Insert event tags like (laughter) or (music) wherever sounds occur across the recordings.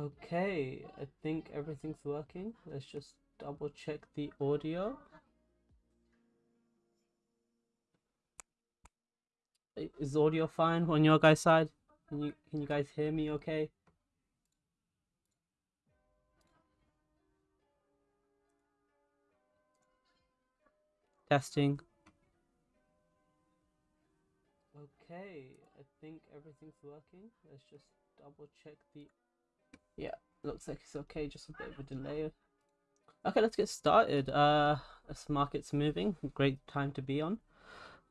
Okay, I think everything's working. Let's just double check the audio. Is audio fine on your guys' side? Can you can you guys hear me okay? Testing. Okay, I think everything's working. Let's just double check the Yeah, looks like it's okay, just a bit of a delay. Okay, let's get started. Uh this market's moving. Great time to be on.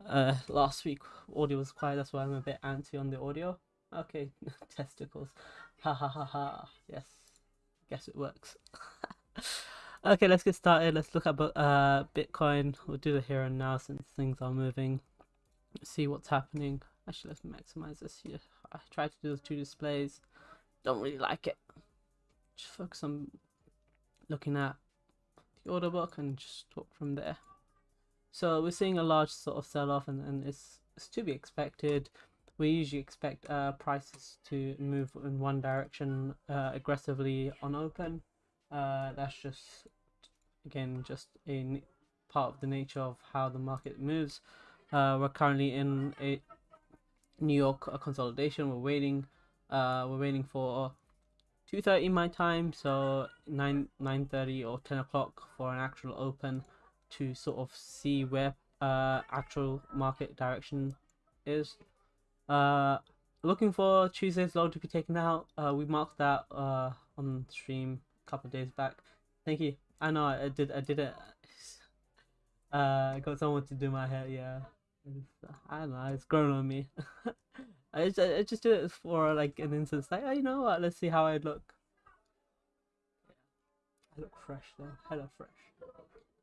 Uh last week audio was quiet, that's why I'm a bit anti on the audio. Okay, (laughs) testicles. Ha ha ha ha. Yes. Guess it works. (laughs) okay, let's get started. Let's look at uh Bitcoin. We'll do the here and now since things are moving. See what's happening. Actually, let's maximize this here. I tried to do the two displays. Don't really like it. Just focus on looking at the order book and just talk from there. So we're seeing a large sort of sell-off, and, and it's it's to be expected. We usually expect uh, prices to move in one direction uh, aggressively on open. Uh, that's just again just a part of the nature of how the market moves. Uh, we're currently in a New York consolidation. We're waiting. Uh, we're waiting for two thirty my time, so nine nine thirty or ten o'clock for an actual open to sort of see where uh actual market direction is. Uh, looking for Tuesday's low to be taken out. Uh, we marked that uh on stream a couple of days back. Thank you. I know I did. I did it. Uh, I got someone to do my hair. Yeah. I don't know. It's grown on me. (laughs) I just, I just do it for like an instance. Like, oh, you know what? Let's see how I look. I look fresh though. Hella fresh.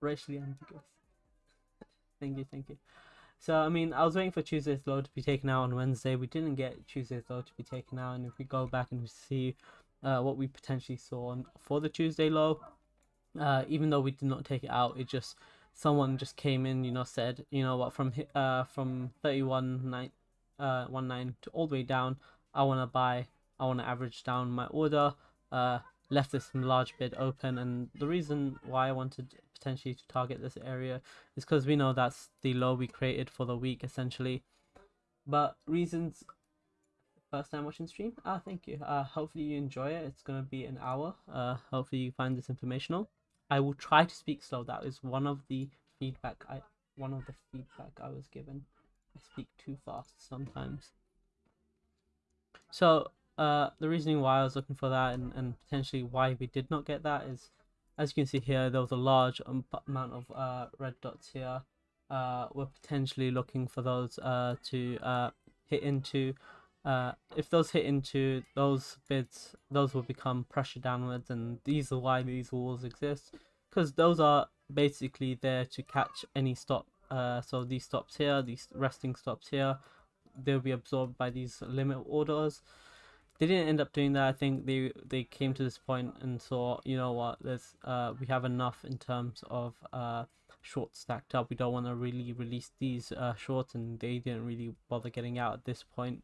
Racially ambiguous. (laughs) thank you, thank you. So I mean, I was waiting for Tuesday's low to be taken out on Wednesday. We didn't get Tuesday's low to be taken out, and if we go back and we see uh, what we potentially saw on, for the Tuesday low, uh, even though we did not take it out, it just someone just came in, you know, said, you know what, from uh from thirty one nine uh one nine to all the way down, I want to buy, I want to average down my order. Uh, left this large bid open, and the reason why I wanted potentially to target this area is because we know that's the low we created for the week essentially. But reasons first time watching stream ah thank you uh hopefully you enjoy it. It's gonna be an hour uh hopefully you find this informational. I will try to speak slow. That is one of the feedback i one of the feedback i was given i speak too fast sometimes so uh the reasoning why i was looking for that and, and potentially why we did not get that is as you can see here there was a large um, amount of uh red dots here uh we're potentially looking for those uh to uh hit into uh, if those hit into those bids, those will become pressure downwards, and these are why these walls exist, because those are basically there to catch any stop. Uh, so these stops here, these resting stops here, they'll be absorbed by these limit orders. They didn't end up doing that. I think they they came to this point and saw, you know what, there's uh we have enough in terms of uh shorts stacked up. We don't want to really release these uh shorts, and they didn't really bother getting out at this point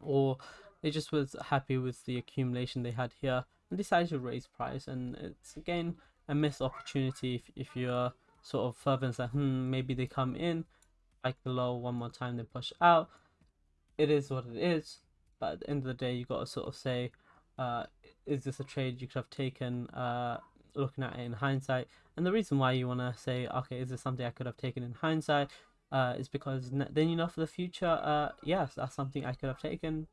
or they just was happy with the accumulation they had here and decided to raise price and it's again a missed opportunity if, if you're sort of and say hmm maybe they come in like below one more time they push out it is what it is but at the end of the day you got to sort of say uh is this a trade you could have taken uh looking at it in hindsight and the reason why you want to say okay is this something i could have taken in hindsight uh, is because then you know for the future, uh, yes, that's something I could have taken.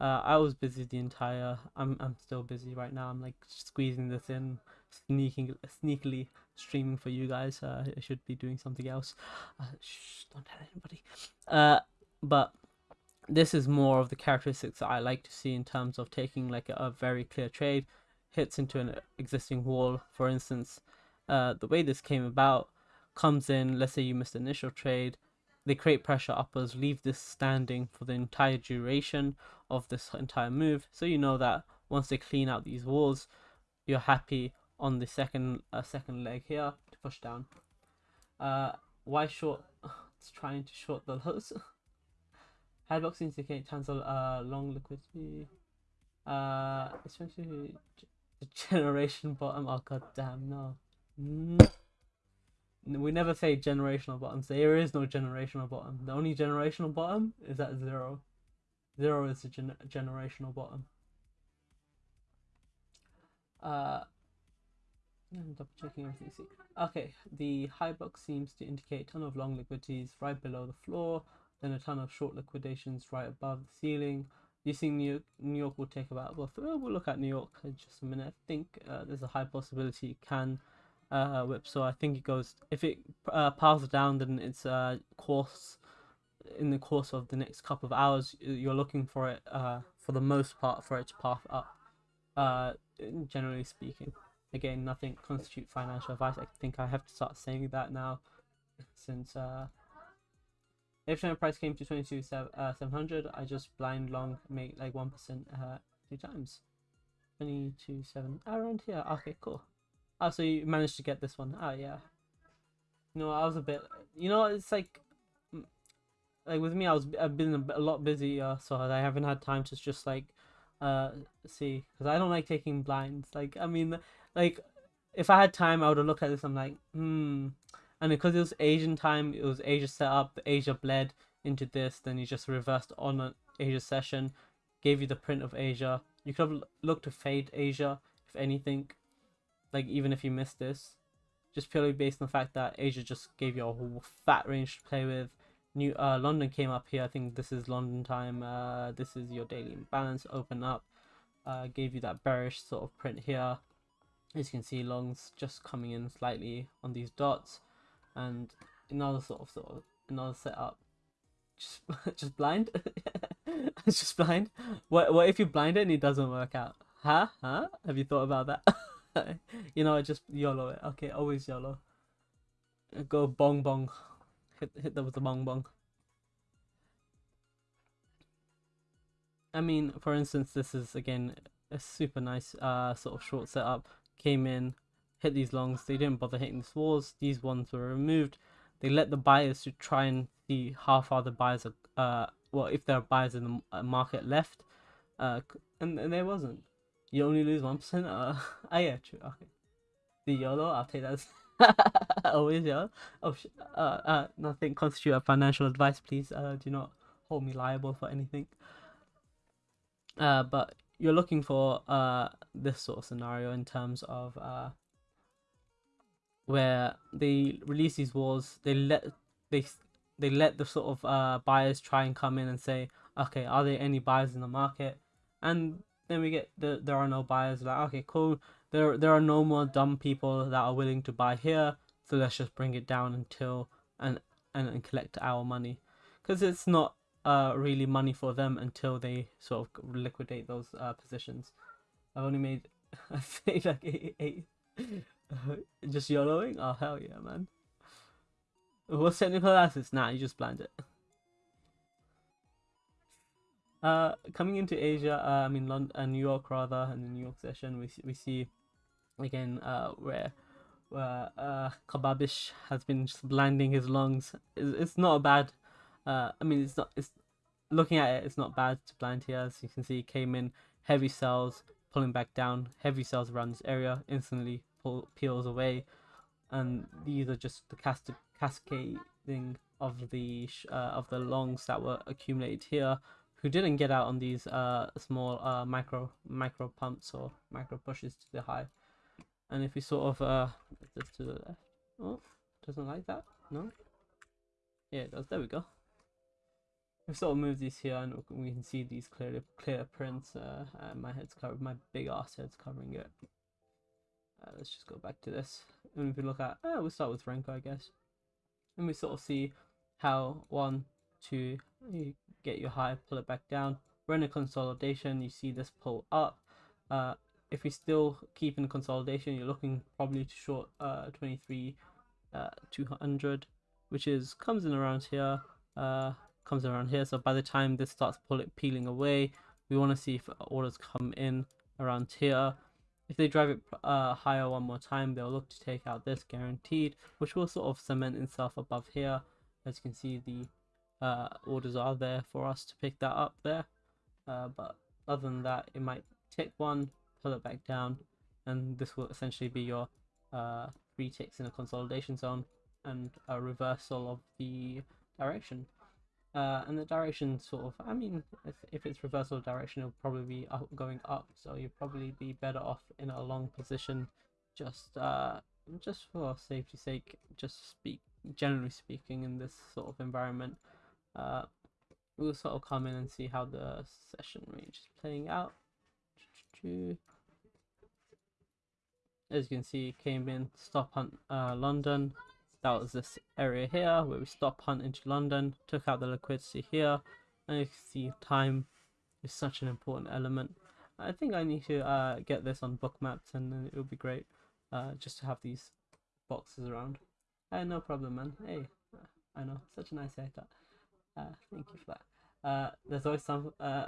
Uh, I was busy the entire. I'm I'm still busy right now. I'm like squeezing this in, sneaking sneakily streaming for you guys. Uh, I should be doing something else. Uh, shh, don't tell anybody. Uh, but this is more of the characteristics I like to see in terms of taking like a, a very clear trade, hits into an existing wall. For instance, uh, the way this came about comes in, let's say you missed the initial trade, they create pressure uppers, leave this standing for the entire duration of this entire move. So you know that once they clean out these walls, you're happy on the second uh, second leg here to push down. Uh, why short? (laughs) It's trying to short the lows. (laughs) Hyblock indicate cancel uh long liquidity. Uh, especially the (laughs) generation bottom. Oh god damn no. We never say generational bottoms. There is no generational bottom. The only generational bottom is at zero. Zero is the gen generational bottom. Uh, I'm double checking everything. See, okay, the Hyblock seems to indicate a ton of long liquidities right below the floor, then a ton of short liquidations right above the ceiling. You think New York, New York will take about? Well, we'll look at New York in just a minute. I think uh, there's a high possibility it can uh, whip. So I think it goes if it uh, piles down, then it's uh, course in the course of the next couple of hours. You're looking for it uh, for the most part for it to path up. Uh, generally speaking, again, nothing constitute financial advice. I think I have to start saying that now, since uh, if the price came to 22 uh, 700, I just blind long make like 1% uh, two times. 22 7 around here. Okay, cool. Oh, so you managed to get this one. Oh, yeah. Know, I was a bit. You know, it's like. Mm, like with me, I was I've been a, a lot busier, so I haven't had time to just like, uh, see, because I don't like taking blinds. Like, I mean, like, if I had time, I would have looked at this. I'm like, hmm. And because it was Asian time, it was Asia set up. Asia bled into this. Then you just reversed on an Asia session, gave you the print of Asia. You could have looked to fade Asia, if anything like even if you missed this, just purely based on the fact that Asia just gave you a whole fat range to play with. New uh, London came up here. I think this is London time. Uh, this is your daily imbalance. Open up. Uh, gave you that bearish sort of print here. As you can see, longs just coming in slightly on these dots, and another sort of sort of another setup. Just (laughs) just blind. (laughs) it's just blind. What what if you blind it and it doesn't work out? Huh? Huh? Have you thought about that? (laughs) you know, just YOLO it. Okay, always YOLO. Go bong bong. Hit hit them with the bong bong. I mean, for instance, this is again a super nice uh sort of short setup. Came in, hit these longs. They didn't bother hitting the swords. These ones were removed. They let the buyers to try and see how far the buyers are. Uh, well, if there are buyers in the uh, market left. Uh, and, and there wasn't. You only lose 1%? Uh, ah, (laughs) yeah, true. Okay. The YOLO, I'll take that. (laughs) Always YOLO. Oh, uh, uh, nothing constitute a financial advice, please. Uh, do not hold me liable for anything. Uh, but you're looking for uh this sort of scenario in terms of uh where they release these walls, they let they they let the sort of uh buyers try and come in and say, okay, are there any buyers in the market? And then we get the there are no buyers. Like okay, cool. There there are no more dumb people that are willing to buy here. So let's just bring it down until and and, and collect our money, because it's not uh really money for them until they sort of liquidate those uh positions. I've only made (laughs) I say like eight, eight. (laughs) just YOLOing? Oh hell yeah, man. What's technical assets? Nah, you just blind it. Uh, coming into Asia, uh, I mean London, uh, New York rather, and the New York session, we we see again uh where where uh Kababish has been just blinding his lungs. It's, it's not a bad. Uh, I mean it's not. It's looking at it, it's not bad to blind here. As you can see, came in heavy sells, pulling back down, heavy sells around this area, instantly pull, peels away, and these are just the cast cascading of the uh, of the longs that were accumulated here who didn't get out on these uh, small uh, micro micro pumps or micro pushes to the high. And if we sort of uh, this to the left, oh, doesn't like that, no? Yeah, it does. There we go. We sort of move these here, and we can see these clear clear prints. Uh, my head's covered, my big ass head's covering it. Uh, let's just go back to this. And if we look at, uh, we'll start with Renko, I guess. And we sort of see how one, two, you get your high, pull it back down. We're in a consolidation, you see this pull up. Uh, if we still keep in consolidation, you're looking probably to short uh, 23 uh, 200, which is comes in around here, uh, comes around here. So by the time this starts peeling away, we want to see if orders come in around here. If they drive it uh, higher one more time, they'll look to take out this guaranteed, which will sort of cement itself above here. As you can see, the uh, orders are there for us to pick that up there. Uh, but other than that, it might tick one, pull it back down, and this will essentially be your uh, three ticks in a consolidation zone and a reversal of the direction. Uh, and the direction sort of, I mean, if, if it's reversal direction, it'll probably be up, going up, so you'll probably be better off in a long position, just uh, just for safety's sake, just speak generally speaking in this sort of environment. Uh, we'll sort of come in and see how the session range is playing out. As you can see, came in stop hunt uh, London. That was this area here where we stop hunt into London, took out the liquidity here, and you can see time is such an important element. I think I need to uh, get this on Bookmaps and then it would be great uh, just to have these boxes around. Uh, no problem, man. Hey, I know, such a nice haircut. Uh, thank you for that. Uh, there's always some uh,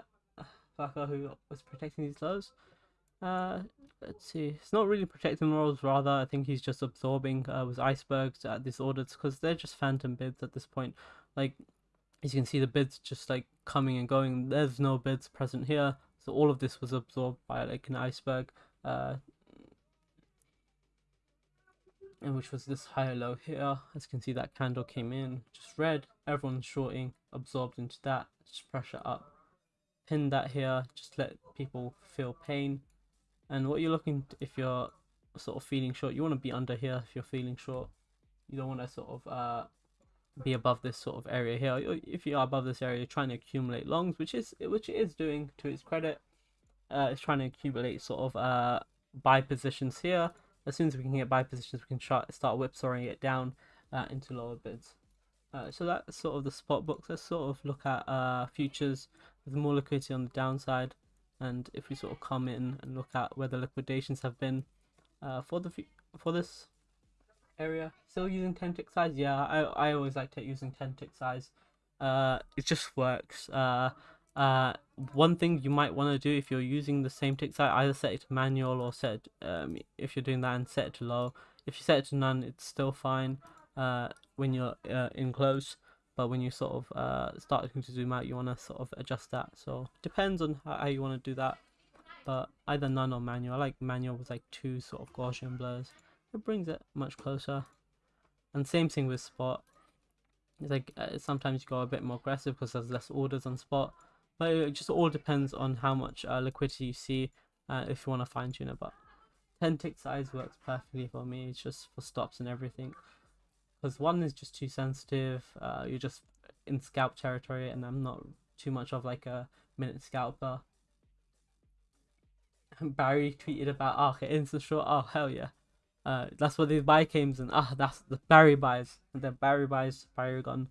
fucker who was protecting these lows. Uh, let's see. It's not really protecting rolls, rather I think he's just absorbing uh, with icebergs at these orders because they're just phantom bids at this point. Like, as you can see, the bids just like coming and going. There's no bids present here, so all of this was absorbed by like an iceberg. Uh, and which was this higher low here. As you can see, that candle came in just red. Everyone's shorting, absorbed into that. Just pressure up, pin that here. Just let people feel pain and what you're looking to, if you're sort of feeling short you want to be under here if you're feeling short. You don't want to sort of uh be above this sort of area here. If you are above this area you're trying to accumulate longs which is which it is doing to its credit. Uh it's trying to accumulate sort of uh buy positions here. As soon as we can get buy positions we can start start whipsawing it down uh, into lower bids. Uh, so that's sort of the spot books. Let's sort of look at uh futures with more liquidity on the downside and if we sort of come in and look at where the liquidations have been uh, for the for this area still using 10 tick size? Yeah I, I always like to using 10 tick size. Uh, it just works. Uh, uh, one thing you might want to do if you're using the same tick size either set it to manual or set it, um, if you're doing that and set it to low. If you set it to none it's still fine uh, when you're uh, in close but when you sort of uh, start looking to zoom out you want to sort of adjust that. So depends on how, how you want to do that but either none or manual. I like manual with like two sort of Gaussian blurs. It brings it much closer. And same thing with spot. It's like uh, sometimes you go a bit more aggressive because there's less orders on spot but it just all depends on how much uh, liquidity you see uh, if you want to fine tune it but 10 tick size works perfectly for me. It's just for stops and everything because one is just too sensitive. Uh, you're just in scalp territory, and I'm not too much of like a minute scalper. Barry tweeted about oh, okay, instant short. Oh hell yeah, uh, that's what the buy games and ah, that's the Barry buys. And then Barry buys Paragon.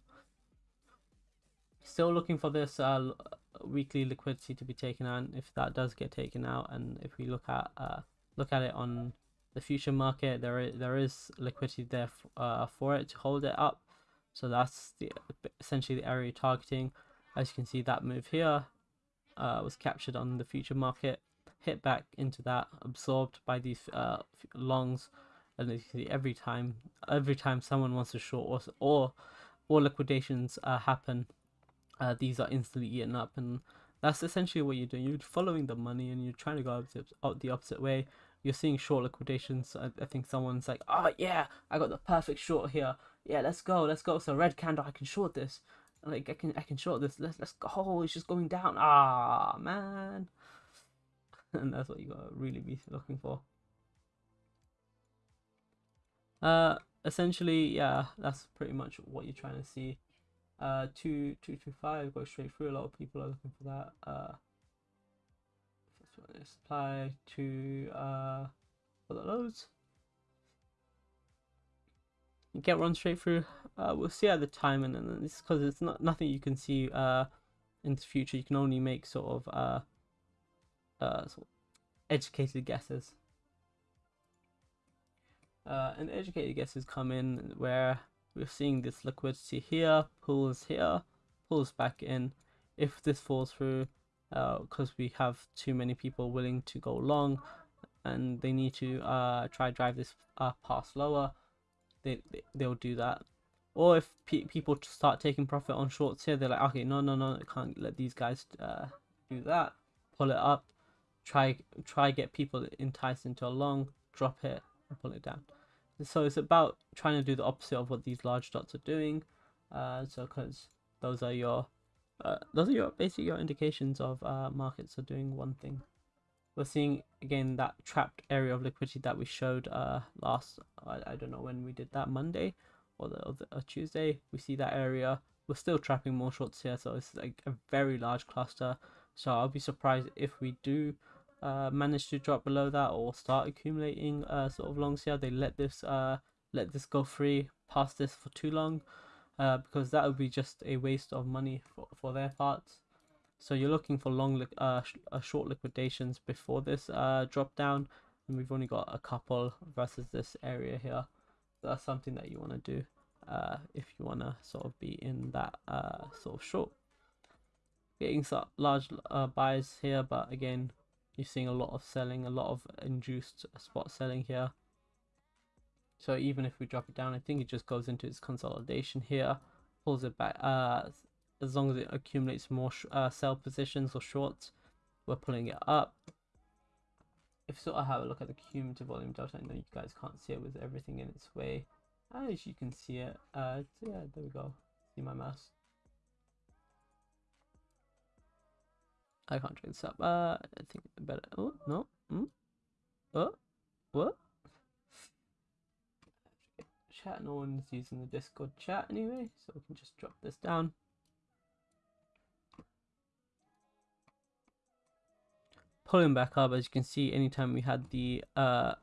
Still looking for this uh, weekly liquidity to be taken out. If that does get taken out, and if we look at uh, look at it on the future market there is, there is liquidity there uh, for it to hold it up. So that's the essentially the area targeting. As you can see that move here uh, was captured on the future market hit back into that absorbed by these uh, longs. And as you see every time every time someone wants to short or or, or liquidations uh, happen uh, these are instantly eaten up. And that's essentially what you're doing. You're following the money and you're trying to go the opposite way you're seeing short liquidations. I, I think someone's like, oh yeah, I got the perfect short here. Yeah, let's go, let's go. So red candle, I can short this. Like I can, I can short this. Let's let's go. It's just going down. Ah man, (laughs) and that's what you gotta really be looking for. Uh, essentially, yeah, that's pretty much what you're trying to see. Uh, two two two five go straight through. A lot of people are looking for that. Uh supply to uh, for the loads. You get run straight through. Uh, we'll see at the time, and then it's because it's not nothing you can see uh, in the future. You can only make sort of uh, uh, sort of educated guesses. Uh, and educated guesses come in where we're seeing this liquidity here, pulls here, pulls back in. If this falls through, because uh, we have too many people willing to go long and they need to uh, try drive this uh, past lower they, they they'll do that or if pe people start taking profit on shorts here they're like okay no no no I can't let these guys uh, do that pull it up try try get people enticed into a long, drop it, and pull it down. So it's about trying to do the opposite of what these large dots are doing. Uh, so because those are your uh, those are your basically your indications of uh, markets are doing one thing. We're seeing again that trapped area of liquidity that we showed uh, last. I, I don't know when we did that Monday or the, or the or Tuesday. We see that area. We're still trapping more shorts here, so it's like a very large cluster. So I'll be surprised if we do uh, manage to drop below that or start accumulating uh, sort of longs here. They let this uh, let this go free past this for too long uh, because that would be just a waste of money for, for their parts. So you're looking for long, uh, sh uh, short liquidations before this uh, drop down, and we've only got a couple versus this area here. That's something that you want to do uh, if you want to sort of be in that uh, sort of short. Getting some large uh, buys here, but again, you're seeing a lot of selling, a lot of induced spot selling here. So even if we drop it down, I think it just goes into its consolidation here, pulls it back. Uh, as long as it accumulates more uh, sell positions or shorts, we're pulling it up. If sort of have a look at the cumulative volume delta, I know you guys can't see it with everything in its way. As you can see it, uh, yeah, there we go. See my mouse. I can't drink this up. Uh, I think better. Oh no. Mm. Oh, what? Chat. No one's using the Discord chat anyway, so we can just drop this down. Pulling back up, as you can see, anytime we had the uh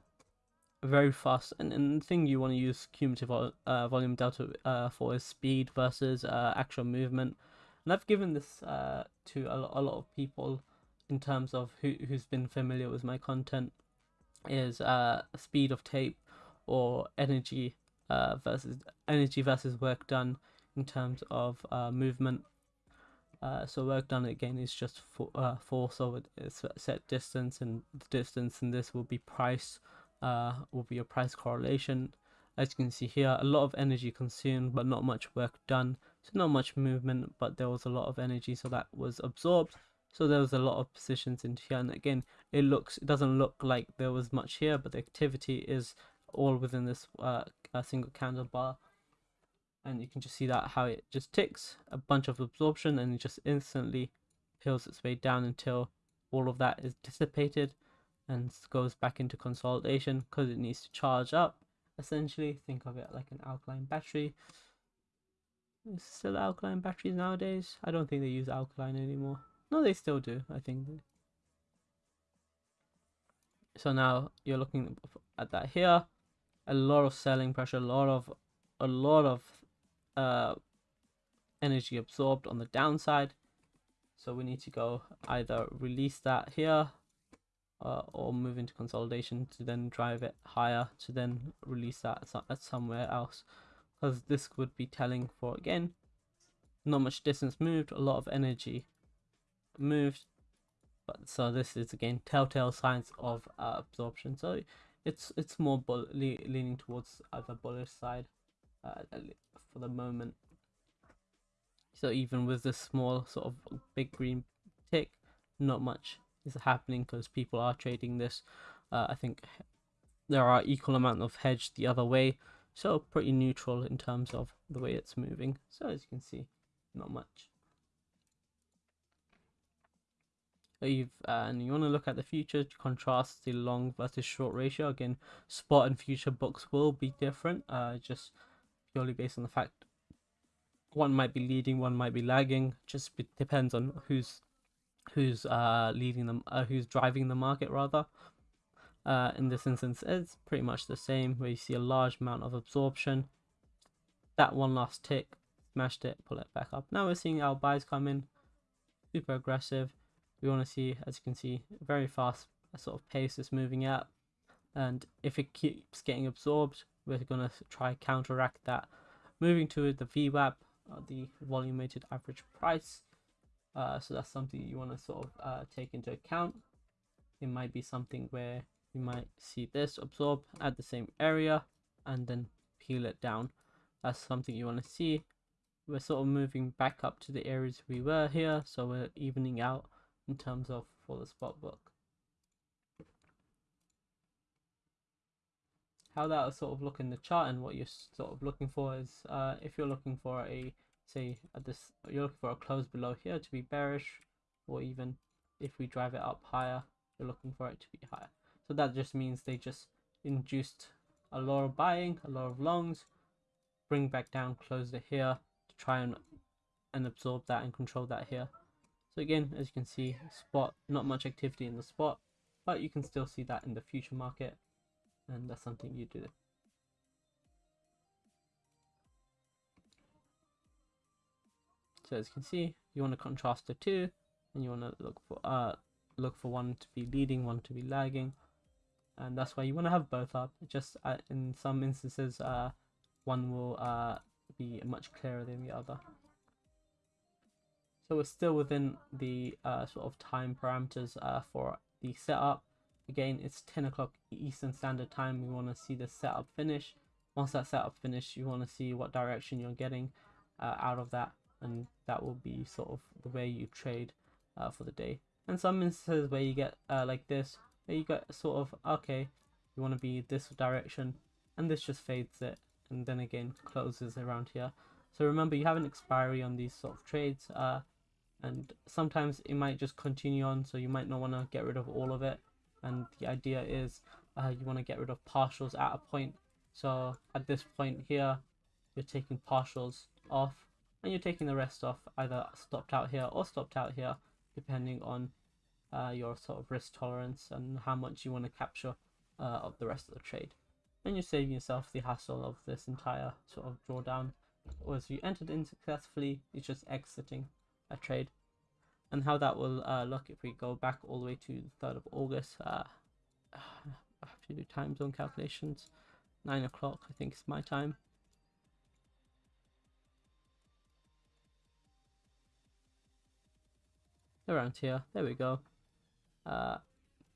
very fast and, and the thing you want to use cumulative uh, volume delta uh, for is speed versus uh, actual movement and I've given this uh, to a, a lot of people in terms of who, who's been familiar with my content is uh, speed of tape or energy uh, versus energy versus work done in terms of uh, movement. Uh, so work done again is just for, uh, force over a set distance, and the distance in this will be price, uh, will be a price correlation. As you can see here, a lot of energy consumed, but not much work done. So not much movement, but there was a lot of energy, so that was absorbed. So there was a lot of positions in here, and again, it looks, it doesn't look like there was much here, but the activity is all within this uh, single candle bar. And you can just see that how it just ticks a bunch of absorption, and it just instantly peels its way down until all of that is dissipated and goes back into consolidation because it needs to charge up essentially. Think of it like an alkaline battery. Is still alkaline batteries nowadays? I don't think they use alkaline anymore. No they still do i think. So now you're looking at that here a lot of selling pressure a lot of a lot of uh energy absorbed on the downside. So we need to go either release that here uh, or move into consolidation to then drive it higher to then release that at somewhere else. Because this would be telling for again not much distance moved a lot of energy moved. But so this is again telltale signs of uh, absorption. So it's it's more bull le leaning towards the bullish side uh, for the moment so even with this small sort of big green tick not much is happening because people are trading this. Uh, I think there are equal amount of hedge the other way, so pretty neutral in terms of the way it's moving. So as you can see, not much. You've, uh, and you want to look at the future to contrast the long versus short ratio. Again, spot and future books will be different, uh, just purely based on the fact one might be leading, one might be lagging. Just depends on who's who's uh, leading them, uh, who's driving the market rather. Uh, in this instance, it's pretty much the same, where you see a large amount of absorption. That one last tick, smashed it, pull it back up. Now we're seeing our buys come in, super aggressive. We want to see, as you can see, very fast sort of pace is moving at. And if it keeps getting absorbed, we're going to try counteract that. Moving to the VWAP, uh, the volume weighted average price. Uh, so that's something you want to sort of uh, take into account. It might be something where you might see this absorb at the same area and then peel it down. That's something you want to see. We're sort of moving back up to the areas we were here, so we're evening out in terms of for the spot book. How that will sort of look in the chart and what you're sort of looking for is uh, if you're looking for a say at this you're looking for a close below here to be bearish or even if we drive it up higher you're looking for it to be higher. So that just means they just induced a lot of buying, a lot of longs, bring back down, close it here to try and and absorb that and control that here so again as you can see spot not much activity in the spot but you can still see that in the future market and that's something you do. So as you can see you want to contrast the two and you want to look for uh look for one to be leading one to be lagging and that's why you want to have both up. Just uh, in some instances uh one will uh be much clearer than the other so we're still within the uh, sort of time parameters uh, for the setup. Again it's 10 o'clock eastern standard time. We want to see the setup finish. Once that setup finish you want to see what direction you're getting uh, out of that and that will be sort of the way you trade uh, for the day. And some instances where you get uh, like this where you get sort of okay you want to be this direction and this just fades it and then again closes around here. So remember you have an expiry on these sort of trades uh, and sometimes it might just continue on so you might not want to get rid of all of it. And the idea is uh, you want to get rid of partials at a point. So at this point here you're taking partials off and you're taking the rest off either stopped out here or stopped out here depending on uh, your sort of risk tolerance and how much you want to capture uh, of the rest of the trade. And you're saving yourself the hassle of this entire sort of drawdown. Or as you entered in successfully you're just exiting a trade and how that will uh, look if we go back all the way to the 3rd of August. Uh, (sighs) I have to do time zone calculations. 9 o'clock, I think, is my time. Around here, there we go. Uh,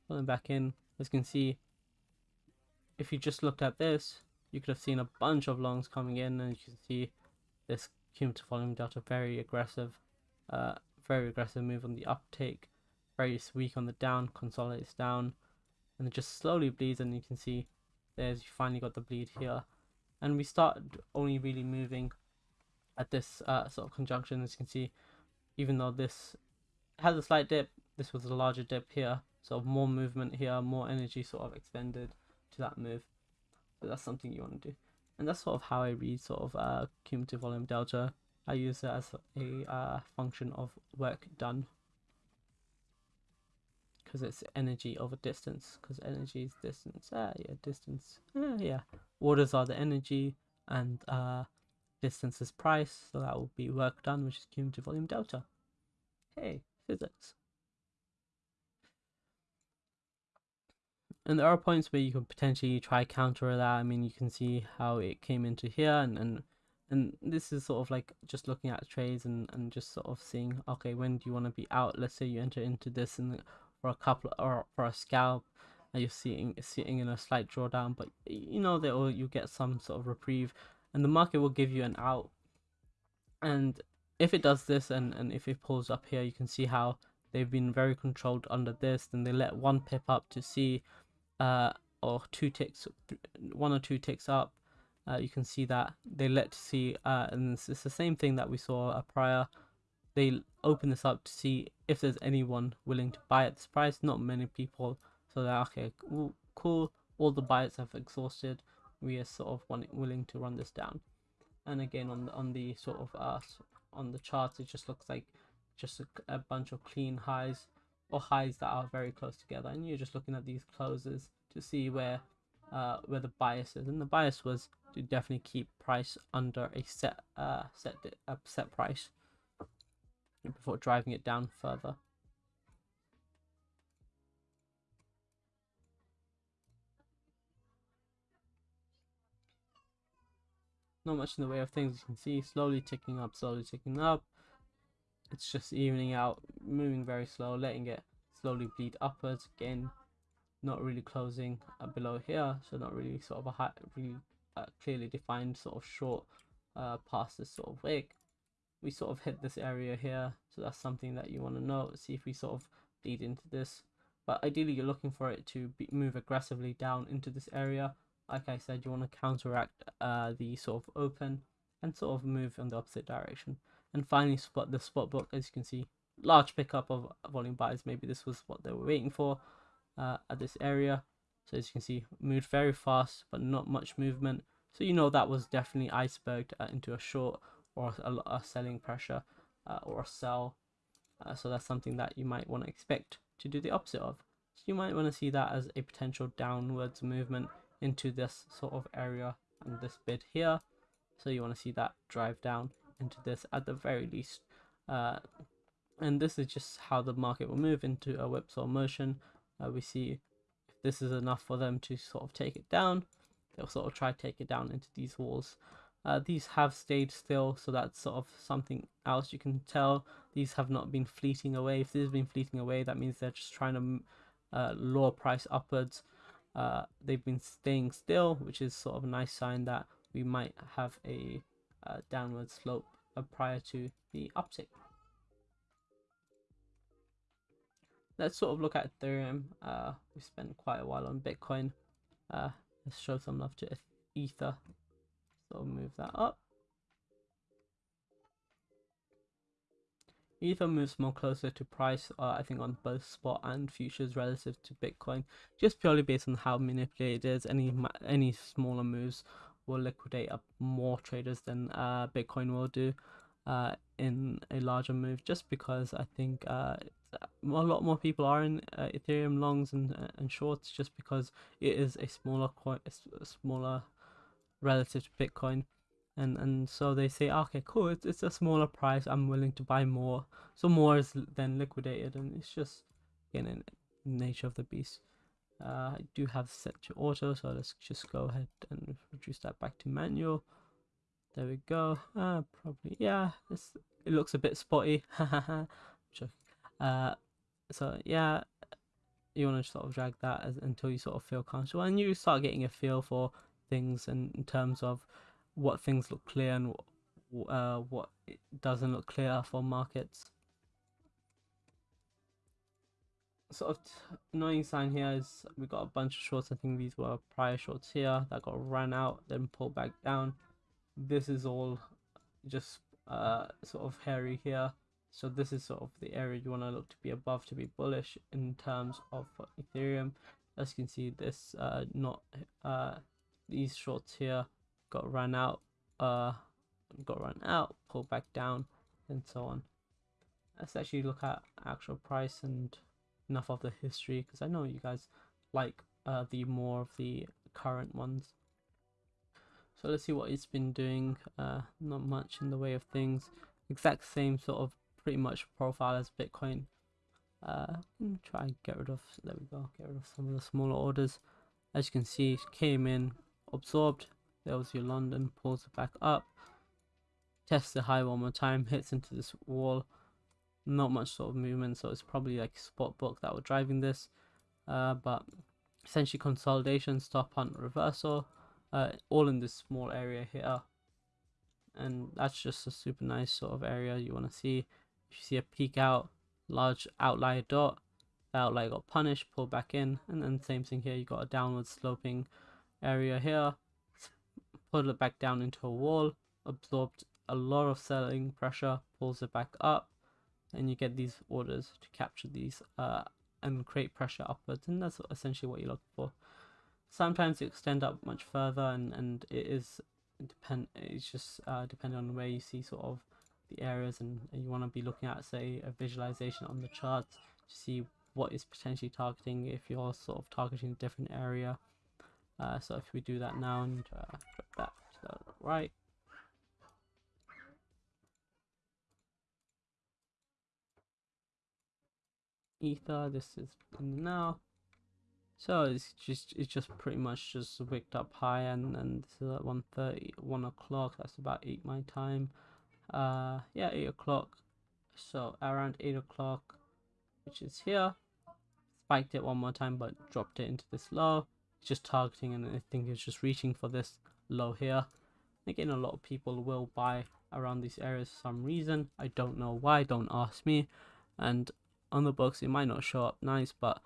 pulling back in, as you can see, if you just looked at this, you could have seen a bunch of longs coming in, and you can see this cumulative volume delta very aggressive. Uh, very aggressive move on the uptake, very weak on the down, consolidates down, and it just slowly bleeds. And you can see there's you finally got the bleed here, and we start only really moving at this uh, sort of conjunction. As you can see, even though this has a slight dip, this was a larger dip here, sort of more movement here, more energy sort of expended to that move. So that's something you want to do. And that's sort of how I read sort of uh, cumulative volume delta I use it as a uh, function of work done. Because it's energy over distance because energy is distance. Ah yeah distance. Ah, yeah. Orders are the energy and uh, distance is price so that will be work done which is cumulative volume delta. Hey physics. And there are points where you can potentially try counter that. I mean you can see how it came into here and, and and this is sort of like just looking at trades and, and just sort of seeing okay when do you want to be out? Let's say you enter into this and for a couple or for a scalp and you're sitting sitting in a slight drawdown but you know that will you get some sort of reprieve and the market will give you an out. And if it does this and and if it pulls up here you can see how they've been very controlled under this then they let one pip up to see uh or two ticks one or two ticks up uh, you can see that they let to see uh, and it's, it's, the same thing that we saw uh, prior. They open this up to see if there's anyone willing to buy at this price. Not many people. So they're okay cool all the buyers have exhausted. We are sort of willing to run this down. And again on the, on the sort of uh, on the charts it just looks like just a, a bunch of clean highs or highs that are very close together. And you're just looking at these closes to see where uh, where the bias is. And the bias was to definitely keep price under a set uh set a set price before driving it down further. Not much in the way of things you can see, slowly ticking up, slowly ticking up. It's just evening out, moving very slow, letting it slowly bleed upwards again. Not really closing uh, below here, so not really sort of a high, really uh, clearly defined sort of short uh, past this sort of wig. We sort of hit this area here, so that's something that you want to know. See if we sort of lead into this. But ideally, you're looking for it to be, move aggressively down into this area like I said, you want to counteract uh, the sort of open and sort of move in the opposite direction. And finally, spot the spot book, as you can see, large pickup of volume buys. Maybe this was what they were waiting for uh, at this area. So as you can see, moved very fast, but not much movement. So you know that was definitely iceberged uh, into a short or a, a selling pressure uh, or a sell. Uh, so that's something that you might want to expect to do the opposite of. So you might want to see that as a potential downwards movement into this sort of area and this bid here. So you want to see that drive down into this at the very least. Uh, and this is just how the market will move into a whipsaw motion. Uh, we see this is enough for them to sort of take it down, they'll sort of try to take it down into these walls. Uh, these have stayed still, so that's sort of something else you can tell. These have not been fleeting away. If this has been fleeting away, that means they're just trying to uh, lower price upwards. Uh, they've been staying still, which is sort of a nice sign that we might have a uh, downward slope uh, prior to the uptick. Let's sort of look at Ethereum. Uh, we spent quite a while on Bitcoin. Uh, let's show some love to Ether. So move that up. Ether moves more closer to price, uh, I think, on both spot and futures relative to Bitcoin, just purely based on how manipulated it is. Any any smaller moves will liquidate up more traders than uh, Bitcoin will do uh, in a larger move, just because I think uh, a lot more people are in uh, Ethereum longs and and shorts, just because it is a smaller coin, a smaller relative to Bitcoin. And and so they say, okay, cool, it's, it's a smaller price. I'm willing to buy more. So more is then liquidated, and it's just again in nature of the beast. Uh, I do have set to auto, so let's just go ahead and reduce that back to manual. There we go. Uh, probably, yeah, this, it looks a bit spotty. (laughs) uh, so yeah, you want to sort of drag that as, until you sort of feel comfortable and you start getting a feel for things and in terms of what things look clear and uh, what it doesn't look clear for markets. Sort of annoying sign here is we got a bunch of shorts. I think these were prior shorts here that got ran out, then pulled back down. This is all just uh, sort of hairy here. So this is sort of the area you want to look to be above to be bullish in terms of Ethereum. As you can see, this uh, not uh, these shorts here got run out uh got run out pulled back down and so on let's actually look at actual price and enough of the history because i know you guys like uh the more of the current ones so let's see what it's been doing uh not much in the way of things exact same sort of pretty much profile as bitcoin uh try and get rid of there we go get rid of some of the smaller orders as you can see came in absorbed. There was your London, pulls it back up. Tests the high one more time, hits into this wall. Not much sort of movement, so it's probably like spot book that were driving this. Uh, but essentially consolidation, stop on reversal, uh, all in this small area here. And that's just a super nice sort of area you want to see. If you see a peak out, large outlier dot, the outlier got punished, pulled back in, and then same thing here, you got a downward sloping area here, put it back down into a wall, absorbed a lot of selling pressure, pulls it back up, and you get these orders to capture these uh, and create pressure upwards, and that's essentially what you're looking for. Sometimes you extend up much further, and and it is depend. It's just uh, depending on where you see sort of the areas, and, and you want to be looking at say a visualization on the charts to see what is potentially targeting if you're sort of targeting a different area uh, so if we do that now and uh, drop that to the right, ether this is now so it's just it's just pretty much just wicked up high and and this is at 1 1 o'clock that's about 8 my time uh yeah 8 o'clock so around 8 o'clock which is here spiked it one more time but dropped it into this low just targeting and I think it's just reaching for this low here. Again, a lot of people will buy around these areas for some reason. I don't know why, don't ask me. And on the books, it might not show up nice, but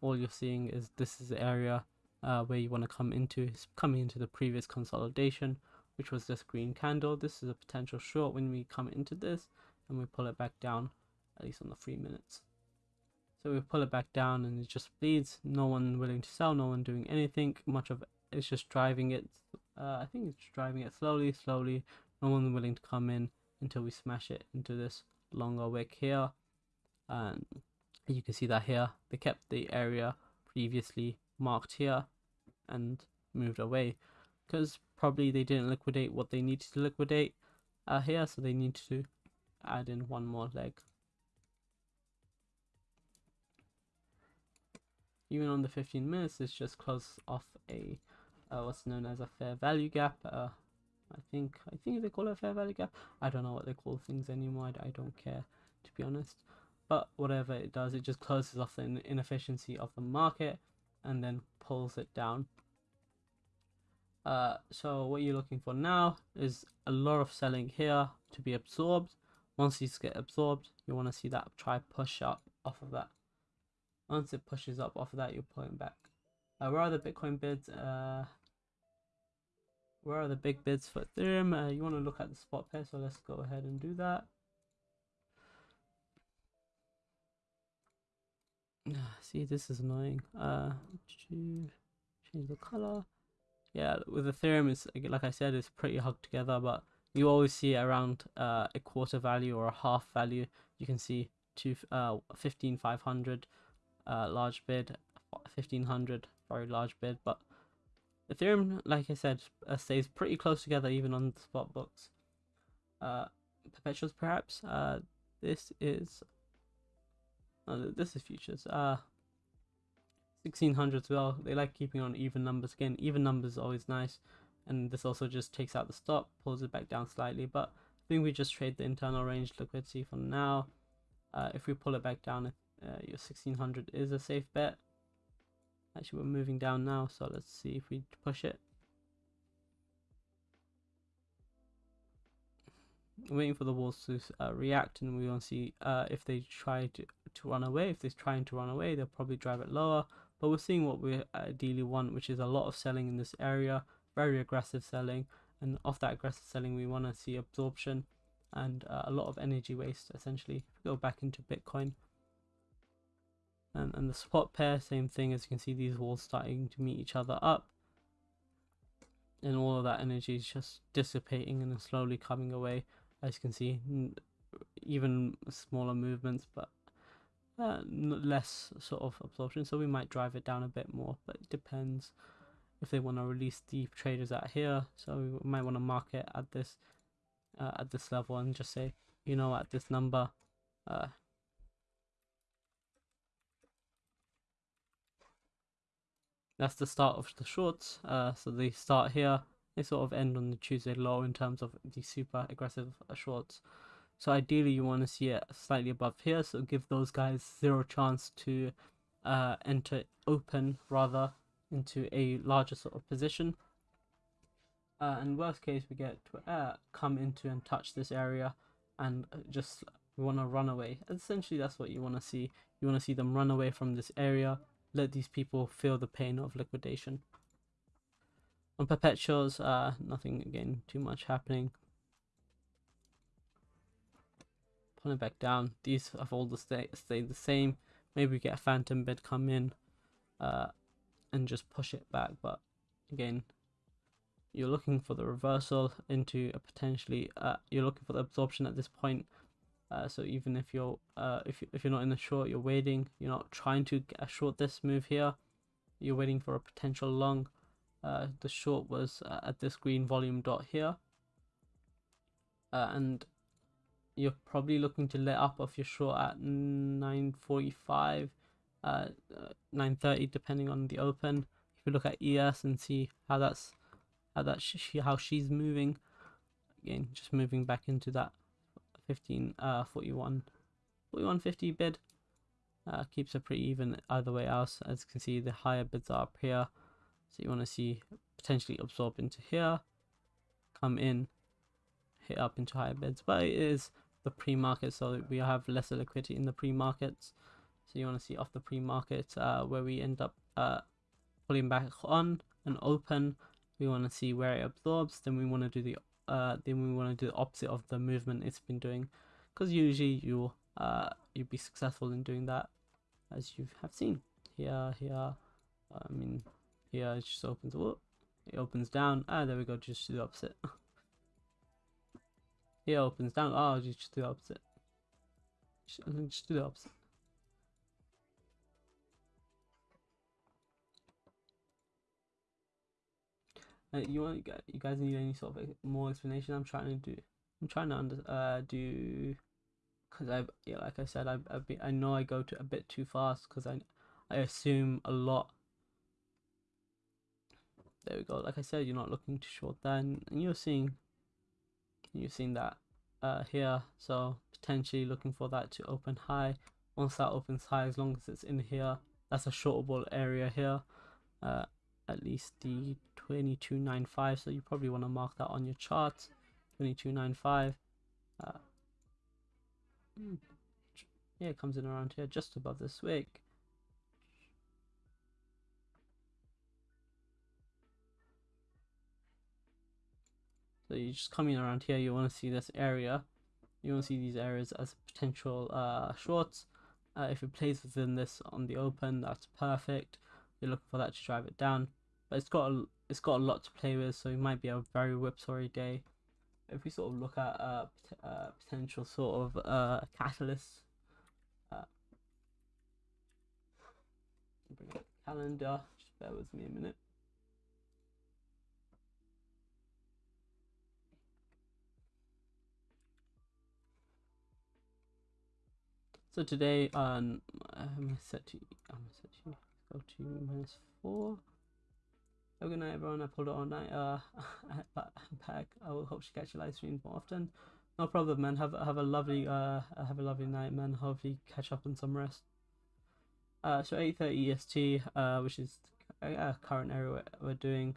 all you're seeing is this is the area uh, where you want to come into is coming into the previous consolidation which was this green candle. This is a potential short when we come into this and we pull it back down at least on the three minutes. So we pull it back down and it just bleeds. No one willing to sell no one doing anything. Much of it's just driving it uh, i think it's driving it slowly slowly. No one willing to come in until we smash it into this longer wick here. And you can see that here. They kept the area previously marked here and moved away. Because probably they didn't liquidate what they needed to liquidate uh, here so they need to add in one more leg. Even on the 15 minutes it's just close off a uh, what's known as a fair value gap uh, I think I think they call it a fair value gap. I don't know what they call things anymore. I, I don't care to be honest but whatever it does it just closes off the inefficiency of the market and then pulls it down. Uh, so what you're looking for now is a lot of selling here to be absorbed. Once these get absorbed you want to see that try push up off of that. Once it pushes up off of that you're pulling back. Uh, where are the bitcoin bids? Uh, where are the big bids for ethereum? Uh, you want to look at the spot pair so let's go ahead and do that see this is annoying. Uh change the color. Yeah with ethereum it's like i said it's pretty hugged together but you always see around uh, a quarter value or a half value. You can see two uh 15500 uh large bid 1500 very large bid but ethereum like i said uh, stays pretty close together even on the spot books. Uh perpetuals perhaps? Uh this is Oh, this is futures. Uh, 1600 as well. They like keeping on even numbers. Again, even numbers always nice. And this also just takes out the stop, pulls it back down slightly. But I think we just trade the internal range liquidity for now. Uh, if we pull it back down, uh, your 1600 is a safe bet. Actually, we're moving down now, so let's see if we push it. Waiting for the walls to uh, react and we want to see uh, if they try to, to run away. If they're trying to run away they'll probably drive it lower. But we're seeing what we ideally want which is a lot of selling in this area very aggressive selling. And off that aggressive selling we want to see absorption and uh, a lot of energy waste essentially go back into bitcoin. And, and the spot pair same thing as you can see these walls starting to meet each other up. And all of that energy is just dissipating and slowly coming away as you can see even smaller movements but uh, less sort of absorption. So we might drive it down a bit more but it depends if they want to release deep traders out here. So we might want to mark it at this uh, at this level and just say you know at this number uh, that's the start of the shorts uh, so they start here they sort of end on the Tuesday low in terms of the super aggressive shorts. So ideally you want to see it slightly above here, so give those guys zero chance to uh, enter open rather into a larger sort of position. Uh, and worst case we get to uh, come into and touch this area and just we want to run away. Essentially that's what you want to see. You want to see them run away from this area, let these people feel the pain of liquidation. On perpetuals, uh, nothing again too much happening. Pulling back down. These have all the stay the same. Maybe we get a phantom bid come in, uh, and just push it back. But again, you're looking for the reversal into a potentially. Uh, you're looking for the absorption at this point. Uh, so even if you're uh, if if you're not in the short, you're waiting. You're not trying to get a short this move here. You're waiting for a potential long uh, the short was uh, at this green volume dot here. Uh, and you're probably looking to let up off your short at 945 uh, 930 depending on the open. If you look at ES and see how that's how that she, how she's moving again just moving back into that 15 uh 41 4150 bid uh, keeps it pretty even either way else. As you can see the higher bids are up here so you want to see potentially absorb into here, come in, hit up into higher bids, but it is the pre-market, so we have lesser liquidity in the pre-markets. So you want to see off the pre-market uh, where we end up uh, pulling back on and open. We want to see where it absorbs then we want to do the uh then we want to do the opposite of the movement it's been doing. Because usually you'll uh you'll be successful in doing that as you have seen. Here here i mean here it just opens it opens down ah there we go just do the opposite (laughs) it opens down oh just do the opposite just, (laughs) just do the opposite Uh, you want you guys need any sort of more explanation? I'm trying to do. I'm trying to under uh do, cause I yeah like I said I I, be, I know I go to a bit too fast because I I assume a lot. There we go. Like I said, you're not looking to short then and, and you're seeing. You're seeing that uh here, so potentially looking for that to open high. Once that opens high, as long as it's in here, that's a shortable area here. Uh, at least the 2295 so you probably want to mark that on your chart 2295 uh, hmm, yeah it comes in around here just above this wick you're just coming around here you want to see this area. You want to see these areas as potential uh, shorts. Uh, if it plays within this on the open that's perfect. You're looking for that to drive it down. But it's got a, it's got a lot to play with so it might be a very whipsawry day. If we sort of look at uh, uh potential sort of uh catalysts uh, calendar. Just bear with me a minute So today, um, I'm set to, I'm set to go to minus four. Have a good night, everyone. I pulled it all night. Uh, (laughs) pack. I will hope to catch your live streams more often. No problem, man. Have have a lovely uh have a lovely night, man. Hopefully catch up on some rest. Uh, so 8:30 EST, uh, which is uh, current area we're, we're doing.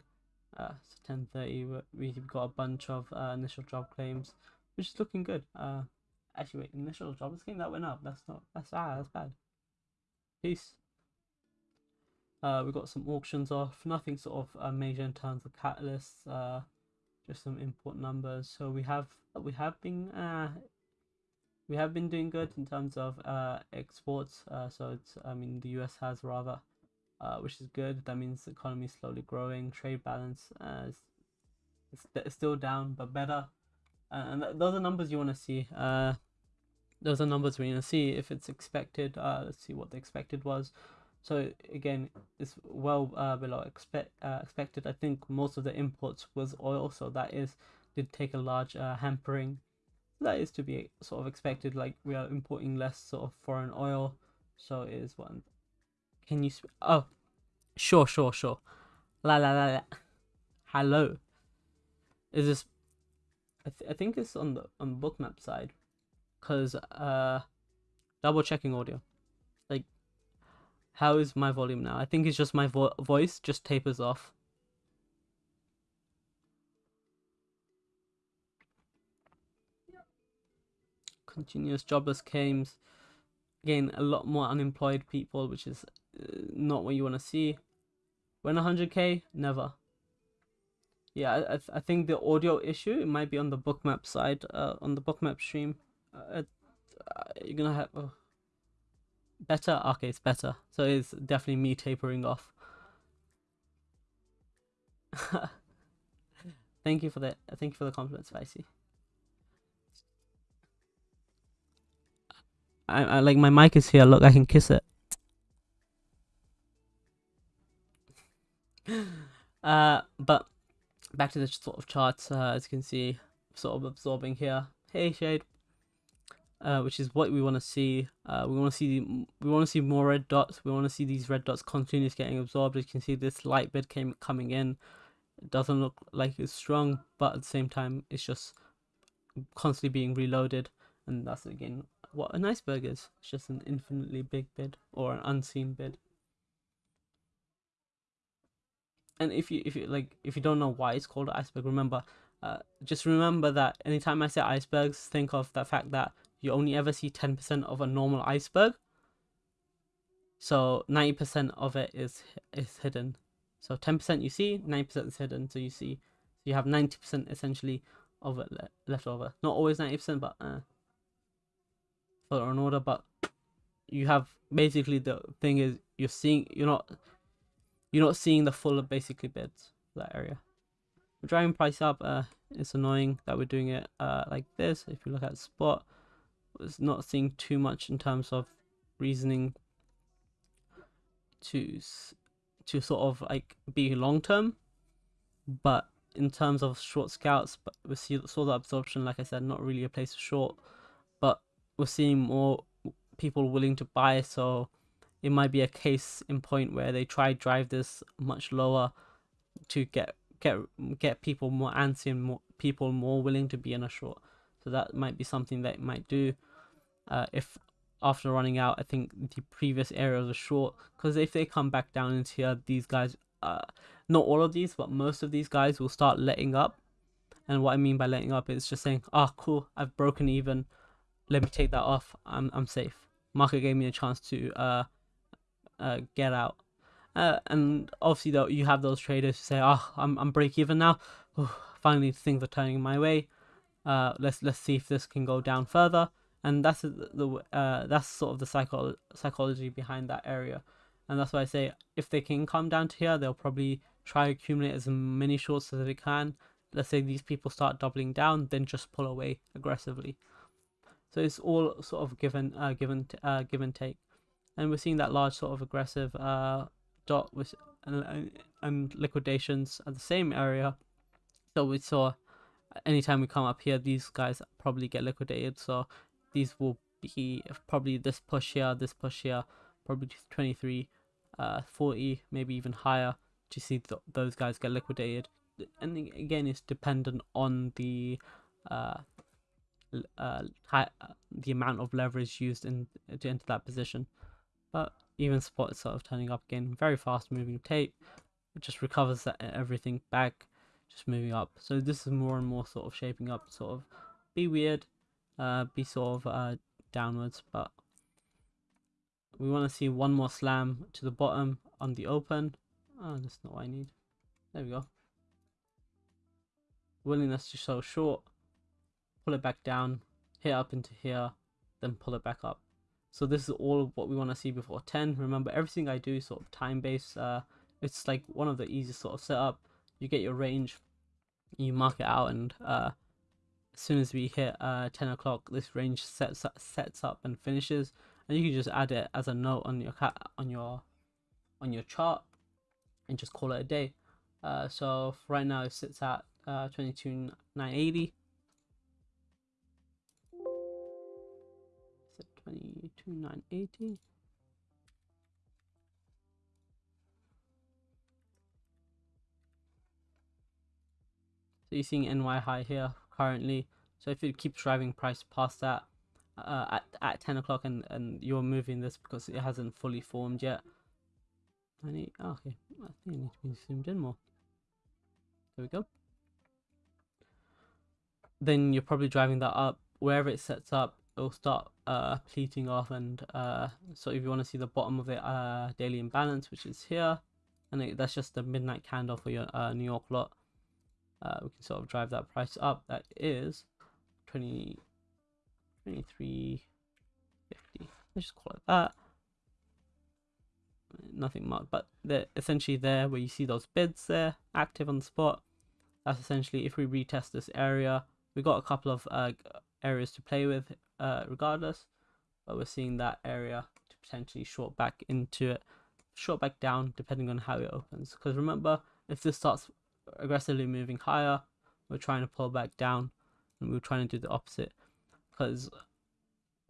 Uh, so 10:30. We've got a bunch of uh, initial job claims, which is looking good. Uh, actually, wait, initial job claim that went up. That's not. That's ah, that's bad. Peace. Uh, we got some auctions off, nothing sort of uh, major in terms of catalysts, uh, just some import numbers. So we have we have been uh, we have been doing good in terms of uh, exports. Uh, so it's I mean the US has rather, uh, which is good. That means the economy is slowly growing. Trade balance uh, is it's still down, but better. Uh, and th- those are numbers you want to see. Uh, those are numbers we want to see if it's expected. Uh, let's see what the expected was. So again, it's well uh, below expect uh, expected. I think most of the imports was oil, so that is did take a large uh, hampering. That is to be sort of expected. Like we are importing less sort of foreign oil, so it is one. Can you? Oh, sure, sure, sure. La la la la. Hello. Is this? I, th- I think it's on the on bookmap side, cause uh, double checking audio. Like, how is my volume now? I think it's just my vo voice just tapers off. Continuous jobless claims. Again, a lot more unemployed people, which is uh, not what you want to see. When 100k, never. Yeah, I, I, think the audio issue it might be on the bookmap side, uh, on the bookmap stream. Uh, uh you're gonna have. Oh. Better? Okay it's better. So it's definitely me tapering off. (laughs) Thank you for that thank you for the compliment spicy. I, I like my mic is here. Look i can kiss it. (laughs) Uh but back to the sort of charts uh, as you can see sort of absorbing here hey shade uh, which is what we want to see. Uh, we want to see the, we want to see more red dots. We want to see these red dots continuously getting absorbed. As you can see, this light bid came coming in. It doesn't look like it's strong, but at the same time, it's just constantly being reloaded, and that's again what an iceberg is. It's just an infinitely big bid or an unseen bid. And if you if you like if you don't know why it's called iceberg, remember uh, just remember that anytime I say icebergs, think of the fact that you only ever see 10% of a normal iceberg. So 90% of it is is hidden. So 10% you see, 9% is hidden. So you see, you have 90% essentially of it le- left over. Not always 90%, but uh, for an order. But you have basically the thing is you're seeing you're not you're not seeing the full of basically bids for that area. We're driving price up. Uh, it's annoying that we're doing it uh like this. If you look at spot, it's not seeing too much in terms of reasoning to to sort of like be long term, but in terms of short scouts, but we see saw the absorption. Like I said, not really a place to short, but we're seeing more people willing to buy. So it might be a case in point where they try drive this much lower to get get get people more antsy and more people more willing to be in a short. So that might be something that might do. Uh, if after running out, I think the previous areas are short because if they come back down into here, these guys, uh, not all of these, but most of these guys will start letting up. And what I mean by letting up is just saying, "Ah, oh, cool, I've broken even. Let me take that off. I'm I'm safe." Market gave me a chance to uh, uh get out. Uh, and obviously, though, you have those traders who say, "Oh, I'm I'm break even now. Finally, things are turning my way. Uh, let's let's see if this can go down further." and that's the uh that's sort of the psycho- psychology behind that area and that's why i say if they can come down to here they'll probably try accumulate as many shorts as they can let's say these people start doubling down then just pull away aggressively so it's all sort of given uh given uh give and take and we're seeing that large sort of aggressive uh dot with and, and liquidations at the same area so we saw anytime we come up here these guys probably get liquidated so these will be probably this push here, this push here, probably 23, uh, 40, maybe even higher to see th- those guys get liquidated. And again, it's dependent on the uh, uh, high, uh, the amount of leverage used in to enter that position. But even spot is sort of turning up again, very fast moving tape. It just recovers that everything back, just moving up. So this is more and more sort of shaping up, sort of be weird, uh, be sort of uh, downwards, but we want to see one more slam to the bottom on the open. Oh, that's not what I need. There we go. Willingness to show short, pull it back down, hit up into here, then pull it back up. So this is all what we want to see before 10. Remember, everything I do is sort of time-based. Uh, it's like one of the easiest sort of setup. You get your range, you mark it out, and uh, as soon as we hit uh 10 o'clock this range sets up, sets up and finishes and you can just add it as a note on your cat on your on your chart and just call it a day uh so right now it sits at uh 22 980 22 980 So you're seeing NY high here currently. So if it keeps driving price past that uh, at, at 10 o'clock and, and you're moving this because it hasn't fully formed yet. I need, oh, okay, I think I need to be zoomed in more. There we go. Then you're probably driving that up. Wherever it sets up, it'll start uh, pleating off and uh, so if you want to see the bottom of it, uh, daily imbalance, which is here, and it, that's just the midnight candle for your uh, New York lot uh, we can sort of drive that price up. That is 20, 23.50. Let's just call it that. Nothing much, but they're essentially there where you see those bids there active on the spot. That's essentially if we retest this area, we got a couple of uh, areas to play with uh, regardless, but we're seeing that area to potentially short back into it, short back down depending on how it opens. Because remember, if this starts aggressively moving higher, we're trying to pull back down, and we're trying to do the opposite. Because,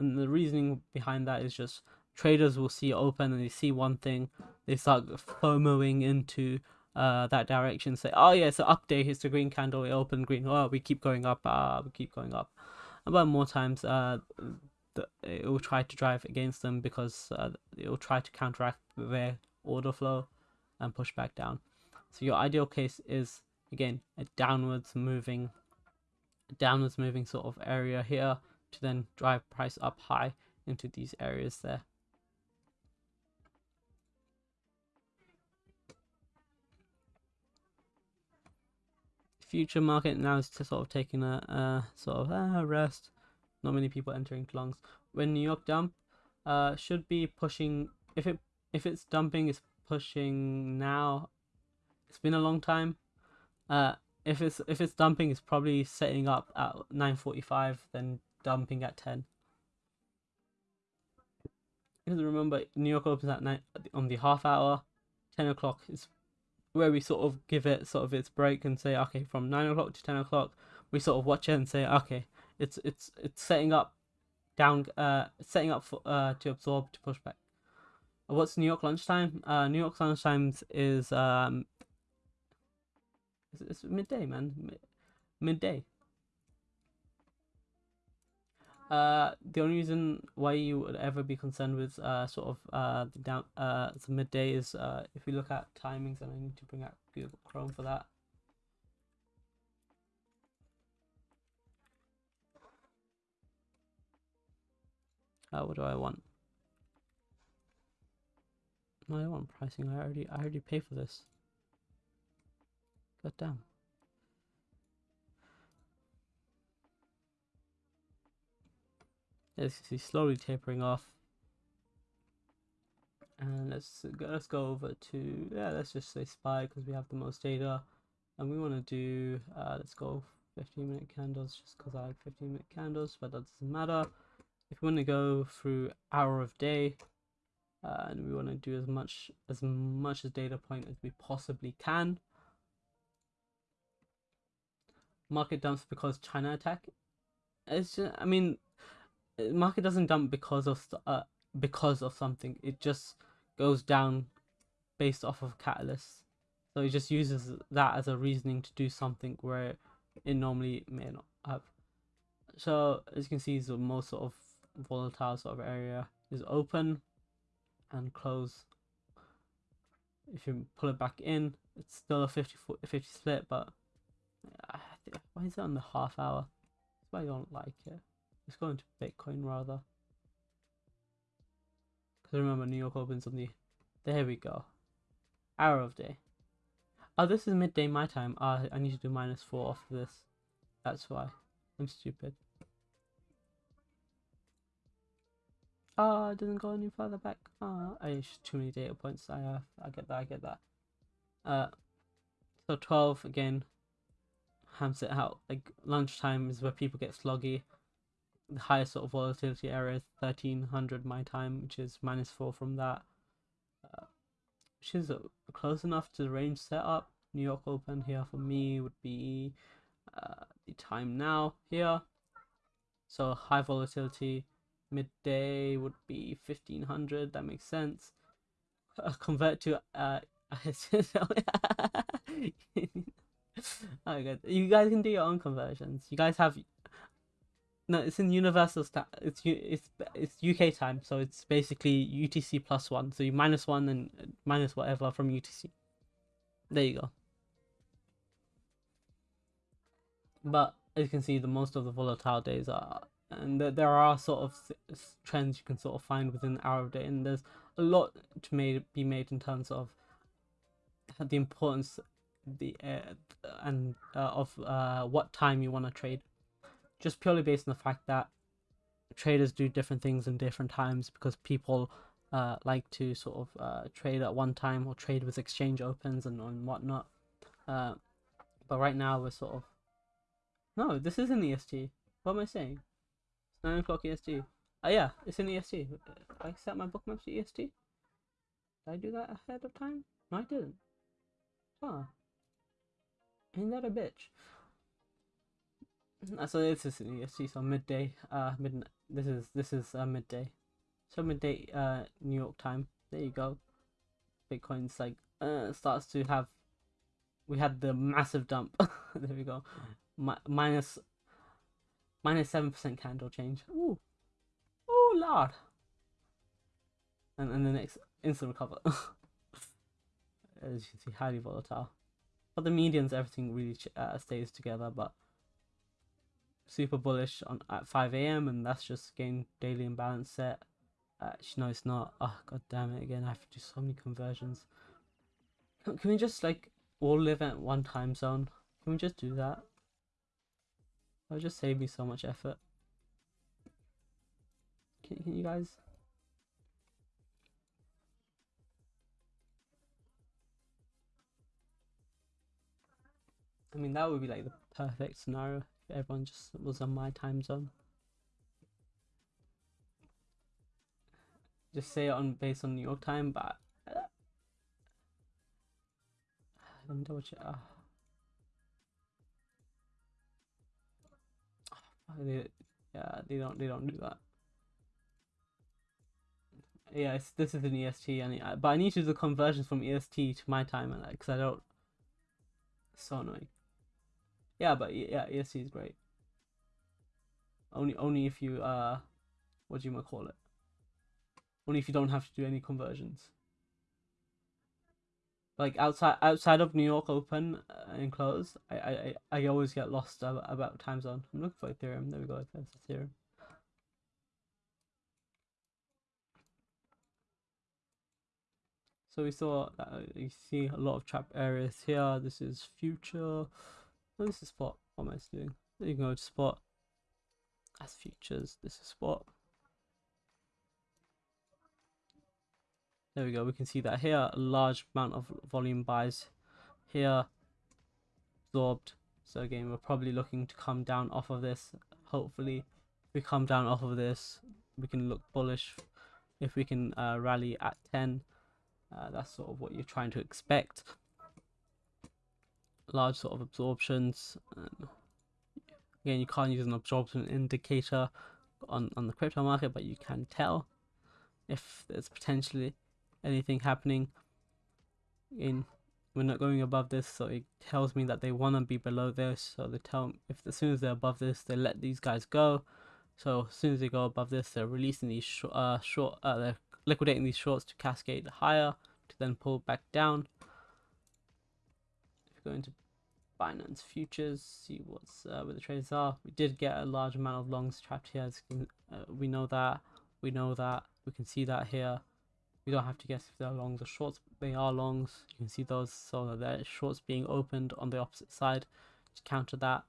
and the reasoning behind that is just traders will see open and they see one thing, they start FOMOing into uh, that direction, say, oh yeah, it's update, it's the green candle, it opened green, oh, we keep going up, uh, we keep going up. But more times, uh, the, it will try to drive against them because uh, it will try to counteract their order flow and push back down. So your ideal case is again a downwards moving downwards moving sort of area here to then drive price up high into these areas there. Future market now is sort of taking a, a sort of uh, rest. Not many people entering longs. When New York dump, uh, should be pushing. If it if it's dumping, it's pushing now. It's been a long time. Uh, if it's if it's dumping, it's probably setting up at nine forty five, then dumping at ten. Because remember, New York opens at night on the half hour. Ten o'clock is where we sort of give it sort of its break and say, okay, from nine o'clock to ten o'clock, we sort of watch it and say, okay, it's it's it's setting up down, uh, setting up for uh to absorb to push back. What's New York lunchtime? Uh, New York lunchtime is um, it's, it's midday, man, Mid- midday. Uh, the only reason why you would ever be concerned with uh sort of uh the down uh the midday is uh if we look at timings and I need to bring out Google Chrome for that. Uh, what do I want? No, I don't want pricing. I already I already pay for this. God damn. As you see, slowly tapering off. And let's go, let's go over to yeah, let's just say spy because we have the most data, and we want to do uh, let's go 15 minute candles just because I like 15 minute candles, but that doesn't matter. If we want to go through hour of day, uh, and we want to do as much as much as data point as we possibly can. Market dumps because China attack. It's just, I mean, market doesn't dump because of uh because of something. It just goes down based off of catalysts. So it just uses that as a reasoning to do something where it normally may not have. So as you can see, the most sort of volatile sort of area is open and close. If you pull it back in, it's still a 50, 50 split, but why is it on the half hour? That's why don't like it. Let's go into Bitcoin rather. Because I remember, New York opens on the. There we go. Hour of day. Oh, this is midday my time. Ah, I need to do minus four off of this. That's why. I'm stupid. Ah, oh, it doesn't go any further back. Ah, oh, it's too many data points. I have. I get that. I get that. Uh, so twelve again. Hams it out. Like lunchtime is where people get sloggy the highest sort of volatility area is 1300 my time, which is minus 4 from that, uh, which is uh, close enough to the range setup. New York Open here for me would be uh, the time now here. So high volatility, midday would be 1500, that makes sense. Uh, convert to uh, (laughs) (laughs) oh, good. You guys can do your own conversions. You guys have no, it's in universal stat. It's it's it's UK time, so it's basically UTC plus one. So you minus one and minus whatever from UTC. There you go. But as you can see, the most of the volatile days are, and there are sort of trends you can sort of find within the hour of day, and there's a lot to made be made in terms of the importance the uh, and uh, of uh, what time you want to trade just purely based on the fact that traders do different things in different times because people uh, like to sort of uh, trade at one time or trade with exchange opens and, and whatnot. Uh, but right now we're sort of no, this isn't EST. What am I saying? It's nine o'clock EST. Oh yeah, it's in EST. I set my bookmarks to EST. Did I do that ahead of time? No, I didn't. Huh. Ain't that a bitch? Uh, so this is EST, so midday. Uh, mid. This is this is uh, midday. So midday. Uh, New York time. There you go. Bitcoin's like uh starts to have. We had the massive dump. (laughs) there we go. Mi- minus. Minus seven percent candle change. Ooh. Oh lord. And and the next instant recover. (laughs) As you can see, highly volatile. But the medians, everything really uh, stays together. But super bullish on at 5 a.m. and that's just gain daily imbalance set. Uh, Actually, no, it's not. Oh god damn it! Again, I have to do so many conversions. Can we just like all live at one time zone? Can we just do that? That would just save me so much effort. Can, can you guys? I mean, that would be like the perfect scenario everyone just was on my time zone. Just say it on based on New York time, but uh, let me double check. They, yeah, they don't they don't do that. Yeah, this is an EST, and but I need to do the conversions from EST to my time, and because I don't. so annoying. Yeah, but yeah, EST is great. Only only if you uh, what do you want to call it? Only if you don't have to do any conversions. Like outside outside of New York open uh, and close, I, I I always get lost about, time zone. I'm looking for Ethereum. There we go. There's Ethereum. So we saw uh, you see a lot of trap areas here. This is future. This is spot. What am I doing? You can go to spot. As futures. This is spot. There we go. We can see that here. A large amount of volume buys here. Absorbed. So again, we're probably looking to come down off of this. Hopefully, we come down off of this, we can look bullish. If we can uh, rally at 10, uh, that's sort of what you're trying to expect. Large sort of absorptions. again, you can't use an absorption indicator on, on the crypto market, but you can tell if there's potentially anything happening in we're not going above this so it tells me that they want to be below this so they tell if as soon as they're above this they let these guys go so as soon as they go above this they're releasing these sh uh, short uh, they're liquidating these shorts to cascade higher to then pull back down if you go into Binance futures see what's uh, where the trades are. We did get a large amount of longs trapped here can, uh, we know that we know that we can see that here. We don't have to guess if they're longs or shorts they are longs. You can see those so they're shorts being opened on the opposite side to counter that.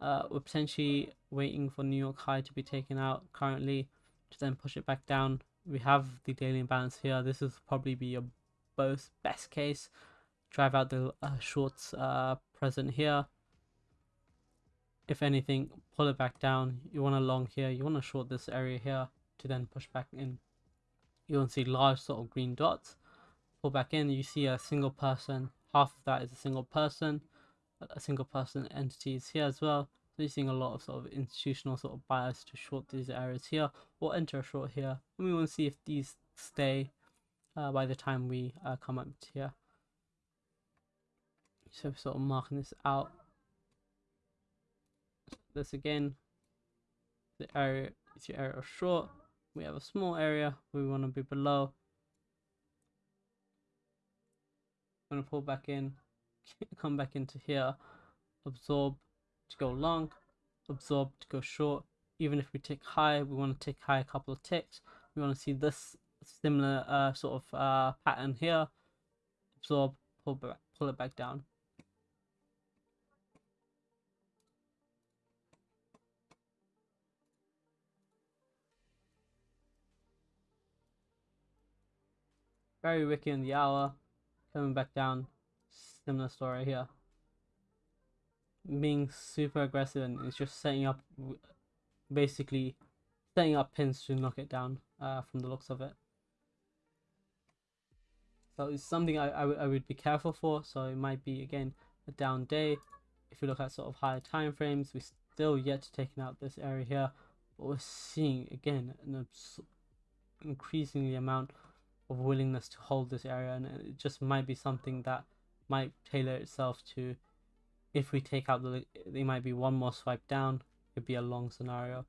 Uh, we're potentially waiting for New York high to be taken out currently to then push it back down. We have the daily imbalance here. This is probably be your both best case. Drive out the uh, shorts uh, present here if anything pull it back down you want to long here you want to short this area here to then push back in you want to see large sort of green dots. Pull back in, you see a single person. Half of that is a single person. A single person entity is here as well. So you're seeing a lot of sort of institutional sort of bias to short these areas here or enter a short here. And we want to see if these stay uh, by the time we uh, come up here. So sort of marking this out. This again, the area is your area of short. We have a small area we want to be below. I'm going to pull back in. (laughs) Come back into here. Absorb to go long. Absorb to go short. Even if we tick high we want to tick high a couple of ticks. We want to see this similar uh, sort of uh, pattern here. Absorb pull back pull it back down Very Wiki in the hour. Coming back down. Similar story here. Being super aggressive and it's just setting up, basically, setting up pins to knock it down uh, from the looks of it. So it's something I, I, would be careful for. So it might be, again, a down day. If you look at sort of higher time frames, we still yet to taken out this area here. But we're seeing, again, an increasingly amount of willingness to hold this area and it just might be something that might tailor itself to if we take out the there might be one more swipe down it'd be a long scenario.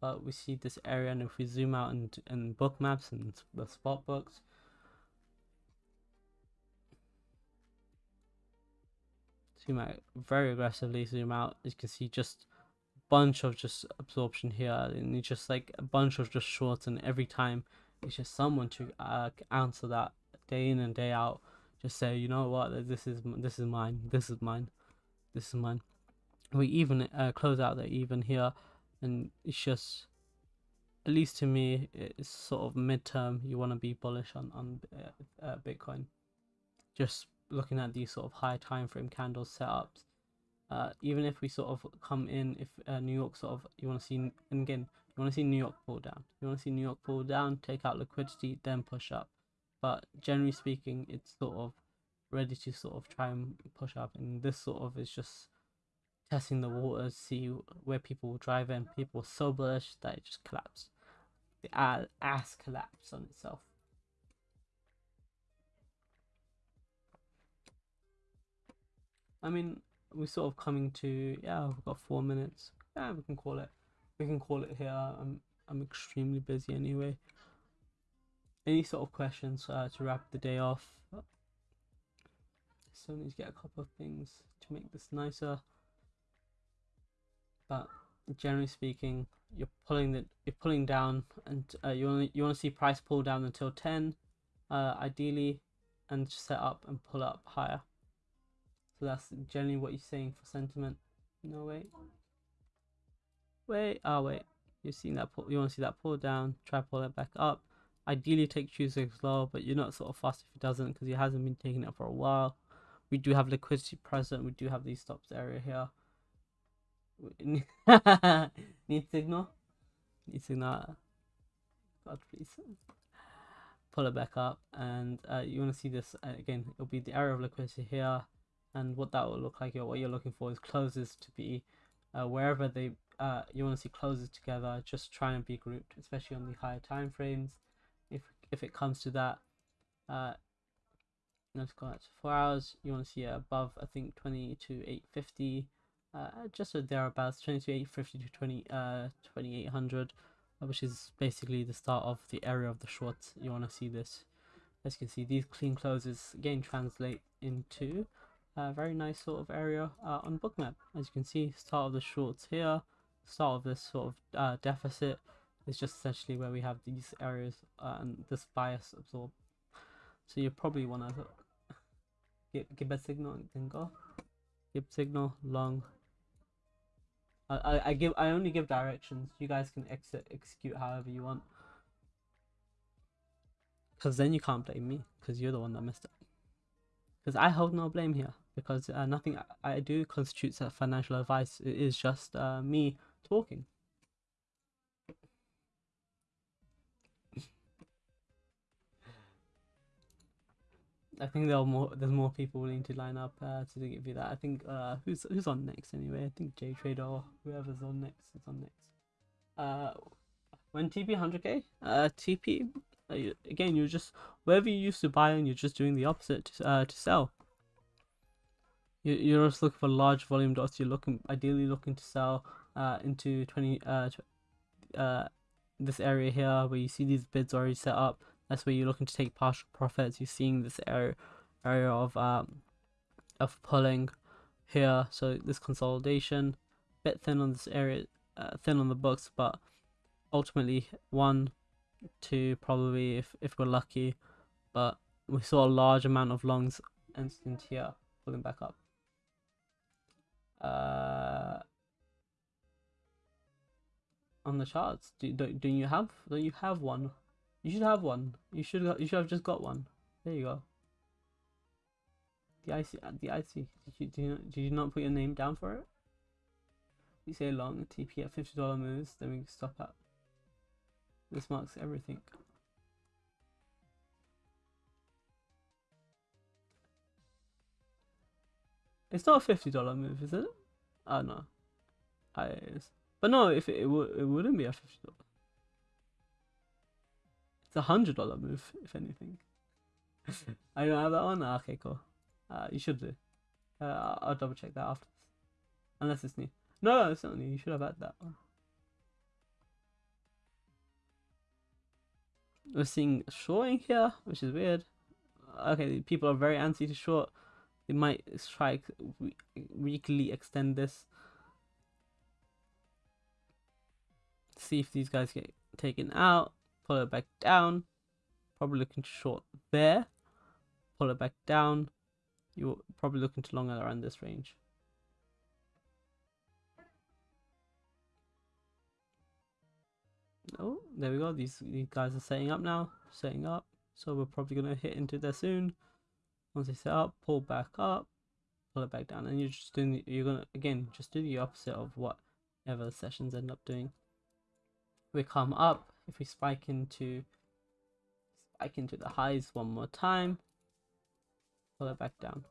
But we see this area and if we zoom out and, and Bookmaps and the spot books zoom out very aggressively zoom out. You can see just a bunch of just absorption here and just like a bunch of just shorts and every time it's just someone to uh, answer that day in and day out. Just say, you know what, this is this is mine. This is mine. this is mine. We even uh, close out there even here, and it's just at least to me, it's sort of midterm. You want to be bullish on on uh, uh, Bitcoin. Just looking at these sort of high time frame candles setups. Uh, even if we sort of come in, if uh, New York sort of you want to see, and again, you want to see New York pull down. You want to see New York pull down, take out liquidity, then push up. But generally speaking, it's sort of ready to sort of try and push up, and this sort of is just testing the waters, see where people will drive in. People were so bullish that it just collapsed. The ass collapsed on itself. I mean, we're sort of coming to yeah, we've got four minutes. Yeah, we can call it. We can call it here. I'm I'm extremely busy anyway. Any sort of questions uh, to wrap the day off? Still need to get a couple of things to make this nicer but generally speaking, you're pulling the you're pulling down, and uh, you want you want to see price pull down until ten, uh, ideally, and set up and pull up higher. So that's generally what you're saying for sentiment. No wait, wait, oh wait, you're seeing that pull. You want to see that pull down, try pull it back up. Ideally, take Tuesday low, but you're not sort of fast if it doesn't because it hasn't been taking it for a while. We do have liquidity present. We do have these stops area here. (laughs) Need signal? Need signal. God, please. Pull it back up, and uh, you want to see this uh, again. It'll be the area of liquidity here, and what that will look like. Or what you're looking for is closes to be uh, wherever they. Uh, you want to see closes together. Just try and be grouped, especially on the higher time frames. If if it comes to that, uh, let's go out to four hours. You want to see above, I think, twenty to eight fifty uh, just thereabouts 2850 to eight fifty to 20 uh 2800 uh, which is basically the start of the area of the shorts you want to see this as you can see these clean closes again translate into a very nice sort of area uh, on bookmap as you can see start of the shorts here start of this sort of uh, deficit is just essentially where we have these areas uh, and this bias absorb so you probably want to give, give a signal and then go give signal long I, I give I only give directions. You guys can exit execute however you want. Because then you can't blame me. Because you're the one that messed up. Because I hold no blame here. Because uh, nothing I, I do constitutes a financial advice. It is just uh, me talking. I think there are more. There's more people willing to line up uh, to give you that. I think uh, who's who's on next anyway? I think J Trader or whoever's on next is on next. Uh, when TP 100k, uh, TP uh, again. You're just wherever you used to buy and you're just doing the opposite to, uh, to sell. You you're just looking for large volume dots. You're looking ideally looking to sell uh into 20 uh, uh this area here where you see these bids already set up that's where you're looking to take partial profits. You're seeing this area area of um of pulling here. So this consolidation, bit thin on this area, uh, thin on the books, but ultimately one, two probably if if we're lucky, but we saw a large amount of longs instant here pulling back up. Uh, on the charts, do do, do you have do you have one? You should have one. You should you should have just got one. There you go. The IC uh, the IC. Did you do you, did you not put your name down for it? You say long TP at fifty dollar moves, then we stop at. This marks everything. It's not a fifty dollar move, is it? Oh no. I but no, if it, it it wouldn't be a fifty dollar. It's a hundred dollar move, if anything. (laughs) I don't have that one. Ah, okay, cool. Uh, you should do. Uh, I'll double check that after unless it's new. No, it's not new. You should have had that one. We're seeing shorting here, which is weird. Okay, people are very antsy to short. They might try weekly extend this. see if these guys get taken out pull it back down probably looking short there pull it back down. You're probably looking to long around this range. Oh there we go. These, these guys are setting up now setting up. So we're probably going to hit into there soon. Once they set up pull back up pull it back down. And you're just doing you're gonna again just do the opposite of whatever sessions end up doing. We come up if we spike into spike into the highs one more time, pull it back down.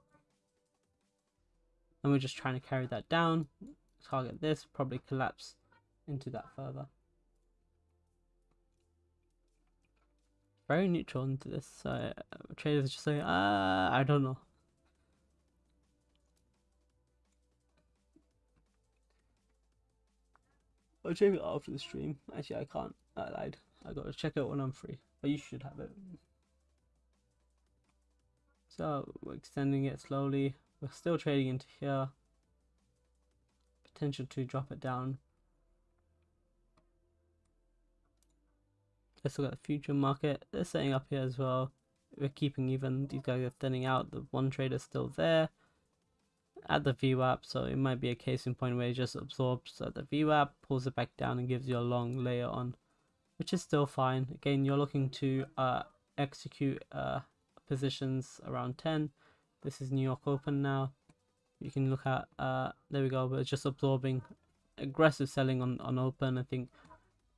And we're just trying to carry that down, target this, probably collapse into that further. Very neutral into this. So uh, traders just say, ah, I don't know. I'll check it after the stream. Actually, I can't. I lied. I gotta check it when I'm free. But you should have it. So we're extending it slowly. We're still trading into here. Potential to drop it down. Let's look at the future market. They're setting up here as well. We're keeping even. These guys are thinning out. The one trader still there at the VWAP. So it might be a case in point where it just absorbs at the VWAP, pulls it back down and gives you a long layer on, which is still fine. Again, you're looking to uh, execute uh, positions around 10 this is New York Open now you can look at uh there we go but it's just absorbing aggressive selling on on open I think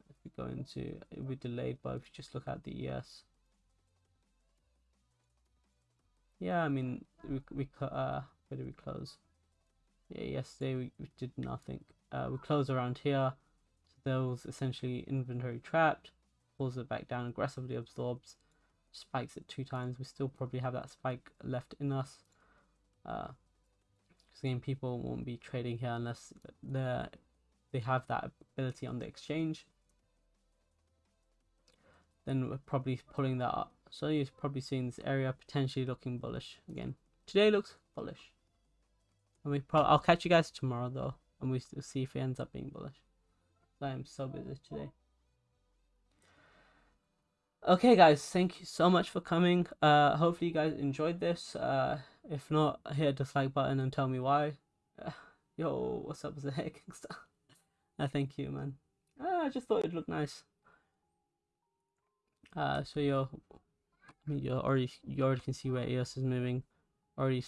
if we go into it'll be delayed but if you just look at the ES yeah I mean we, we uh where did we close yeah yesterday we, we did nothing uh we close around here so those essentially inventory trapped pulls it back down aggressively absorbs spikes it two times, we still probably have that spike left in us. Uh, again, people won't be trading here unless they they have that ability on the exchange. Then we're probably pulling that up. So you're probably seeing this area potentially looking bullish again. Today looks bullish. And we pro I'll catch you guys tomorrow though, and we will see if it ends up being bullish. I am so busy today. Okay, guys, thank you so much for coming. Uh, hopefully you guys enjoyed this. Uh, if not, hit a dislike button and tell me why. (laughs) Yo, what's up, Zach? (laughs) uh, thank you, man. Uh, I just thought it looked nice. Uh, so you're, I mean, you already you already can see where EOS is moving. Already.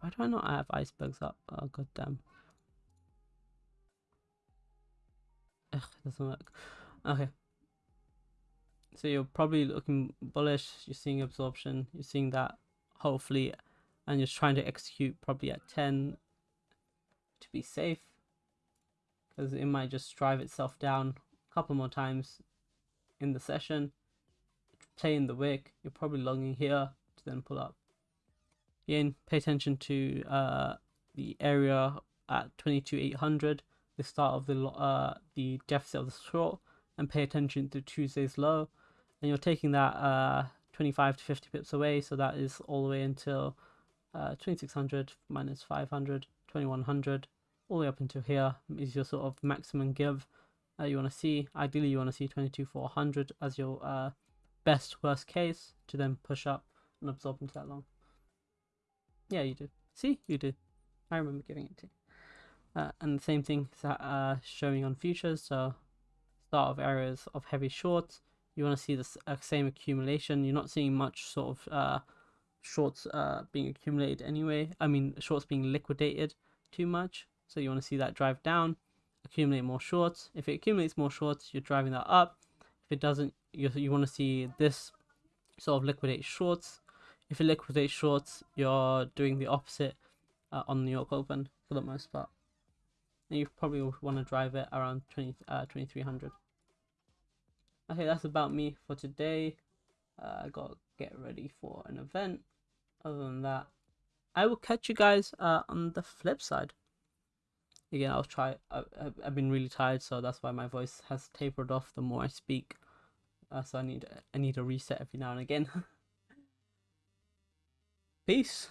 Why do I not have icebergs up? Oh god damn. Ugh, doesn't work. Okay. So you're probably looking bullish. You're seeing absorption. You're seeing that hopefully, and you're trying to execute probably at 10 to be safe because it might just drive itself down a couple more times in the session. Play in the wick. You're probably longing here to then pull up. Again, pay attention to uh, the area at 22,800, the start of the uh, the deficit of the short, and pay attention to Tuesday's low. And you're taking that uh, 25 to 50 pips away so that is all the way until uh, 2600 minus 500 2100 all the way up until here is your sort of maximum give uh, you want to see. Ideally you want to see 22400 as your uh, best worst case to then push up and absorb into that long yeah you do see you do i remember giving it to you uh, and the same thing is uh, showing on futures so start of areas of heavy shorts you want to see the uh, same accumulation. You're not seeing much sort of uh, shorts uh, being accumulated anyway. I mean, shorts being liquidated too much. So you want to see that drive down, accumulate more shorts. If it accumulates more shorts, you're driving that up. If it doesn't, you, you want to see this sort of liquidate shorts. If you liquidate shorts, you're doing the opposite uh, on New York Open for the most part. And you probably want to drive it around 20, uh, 2300. Okay, that's about me for today. Uh, I gotta get ready for an event. Other than that, I will catch you guys uh, on the flip side. Again, I'll try. I, I've been really tired, so that's why my voice has tapered off the more I speak. Uh, so I need I need a reset every now and again. (laughs) Peace.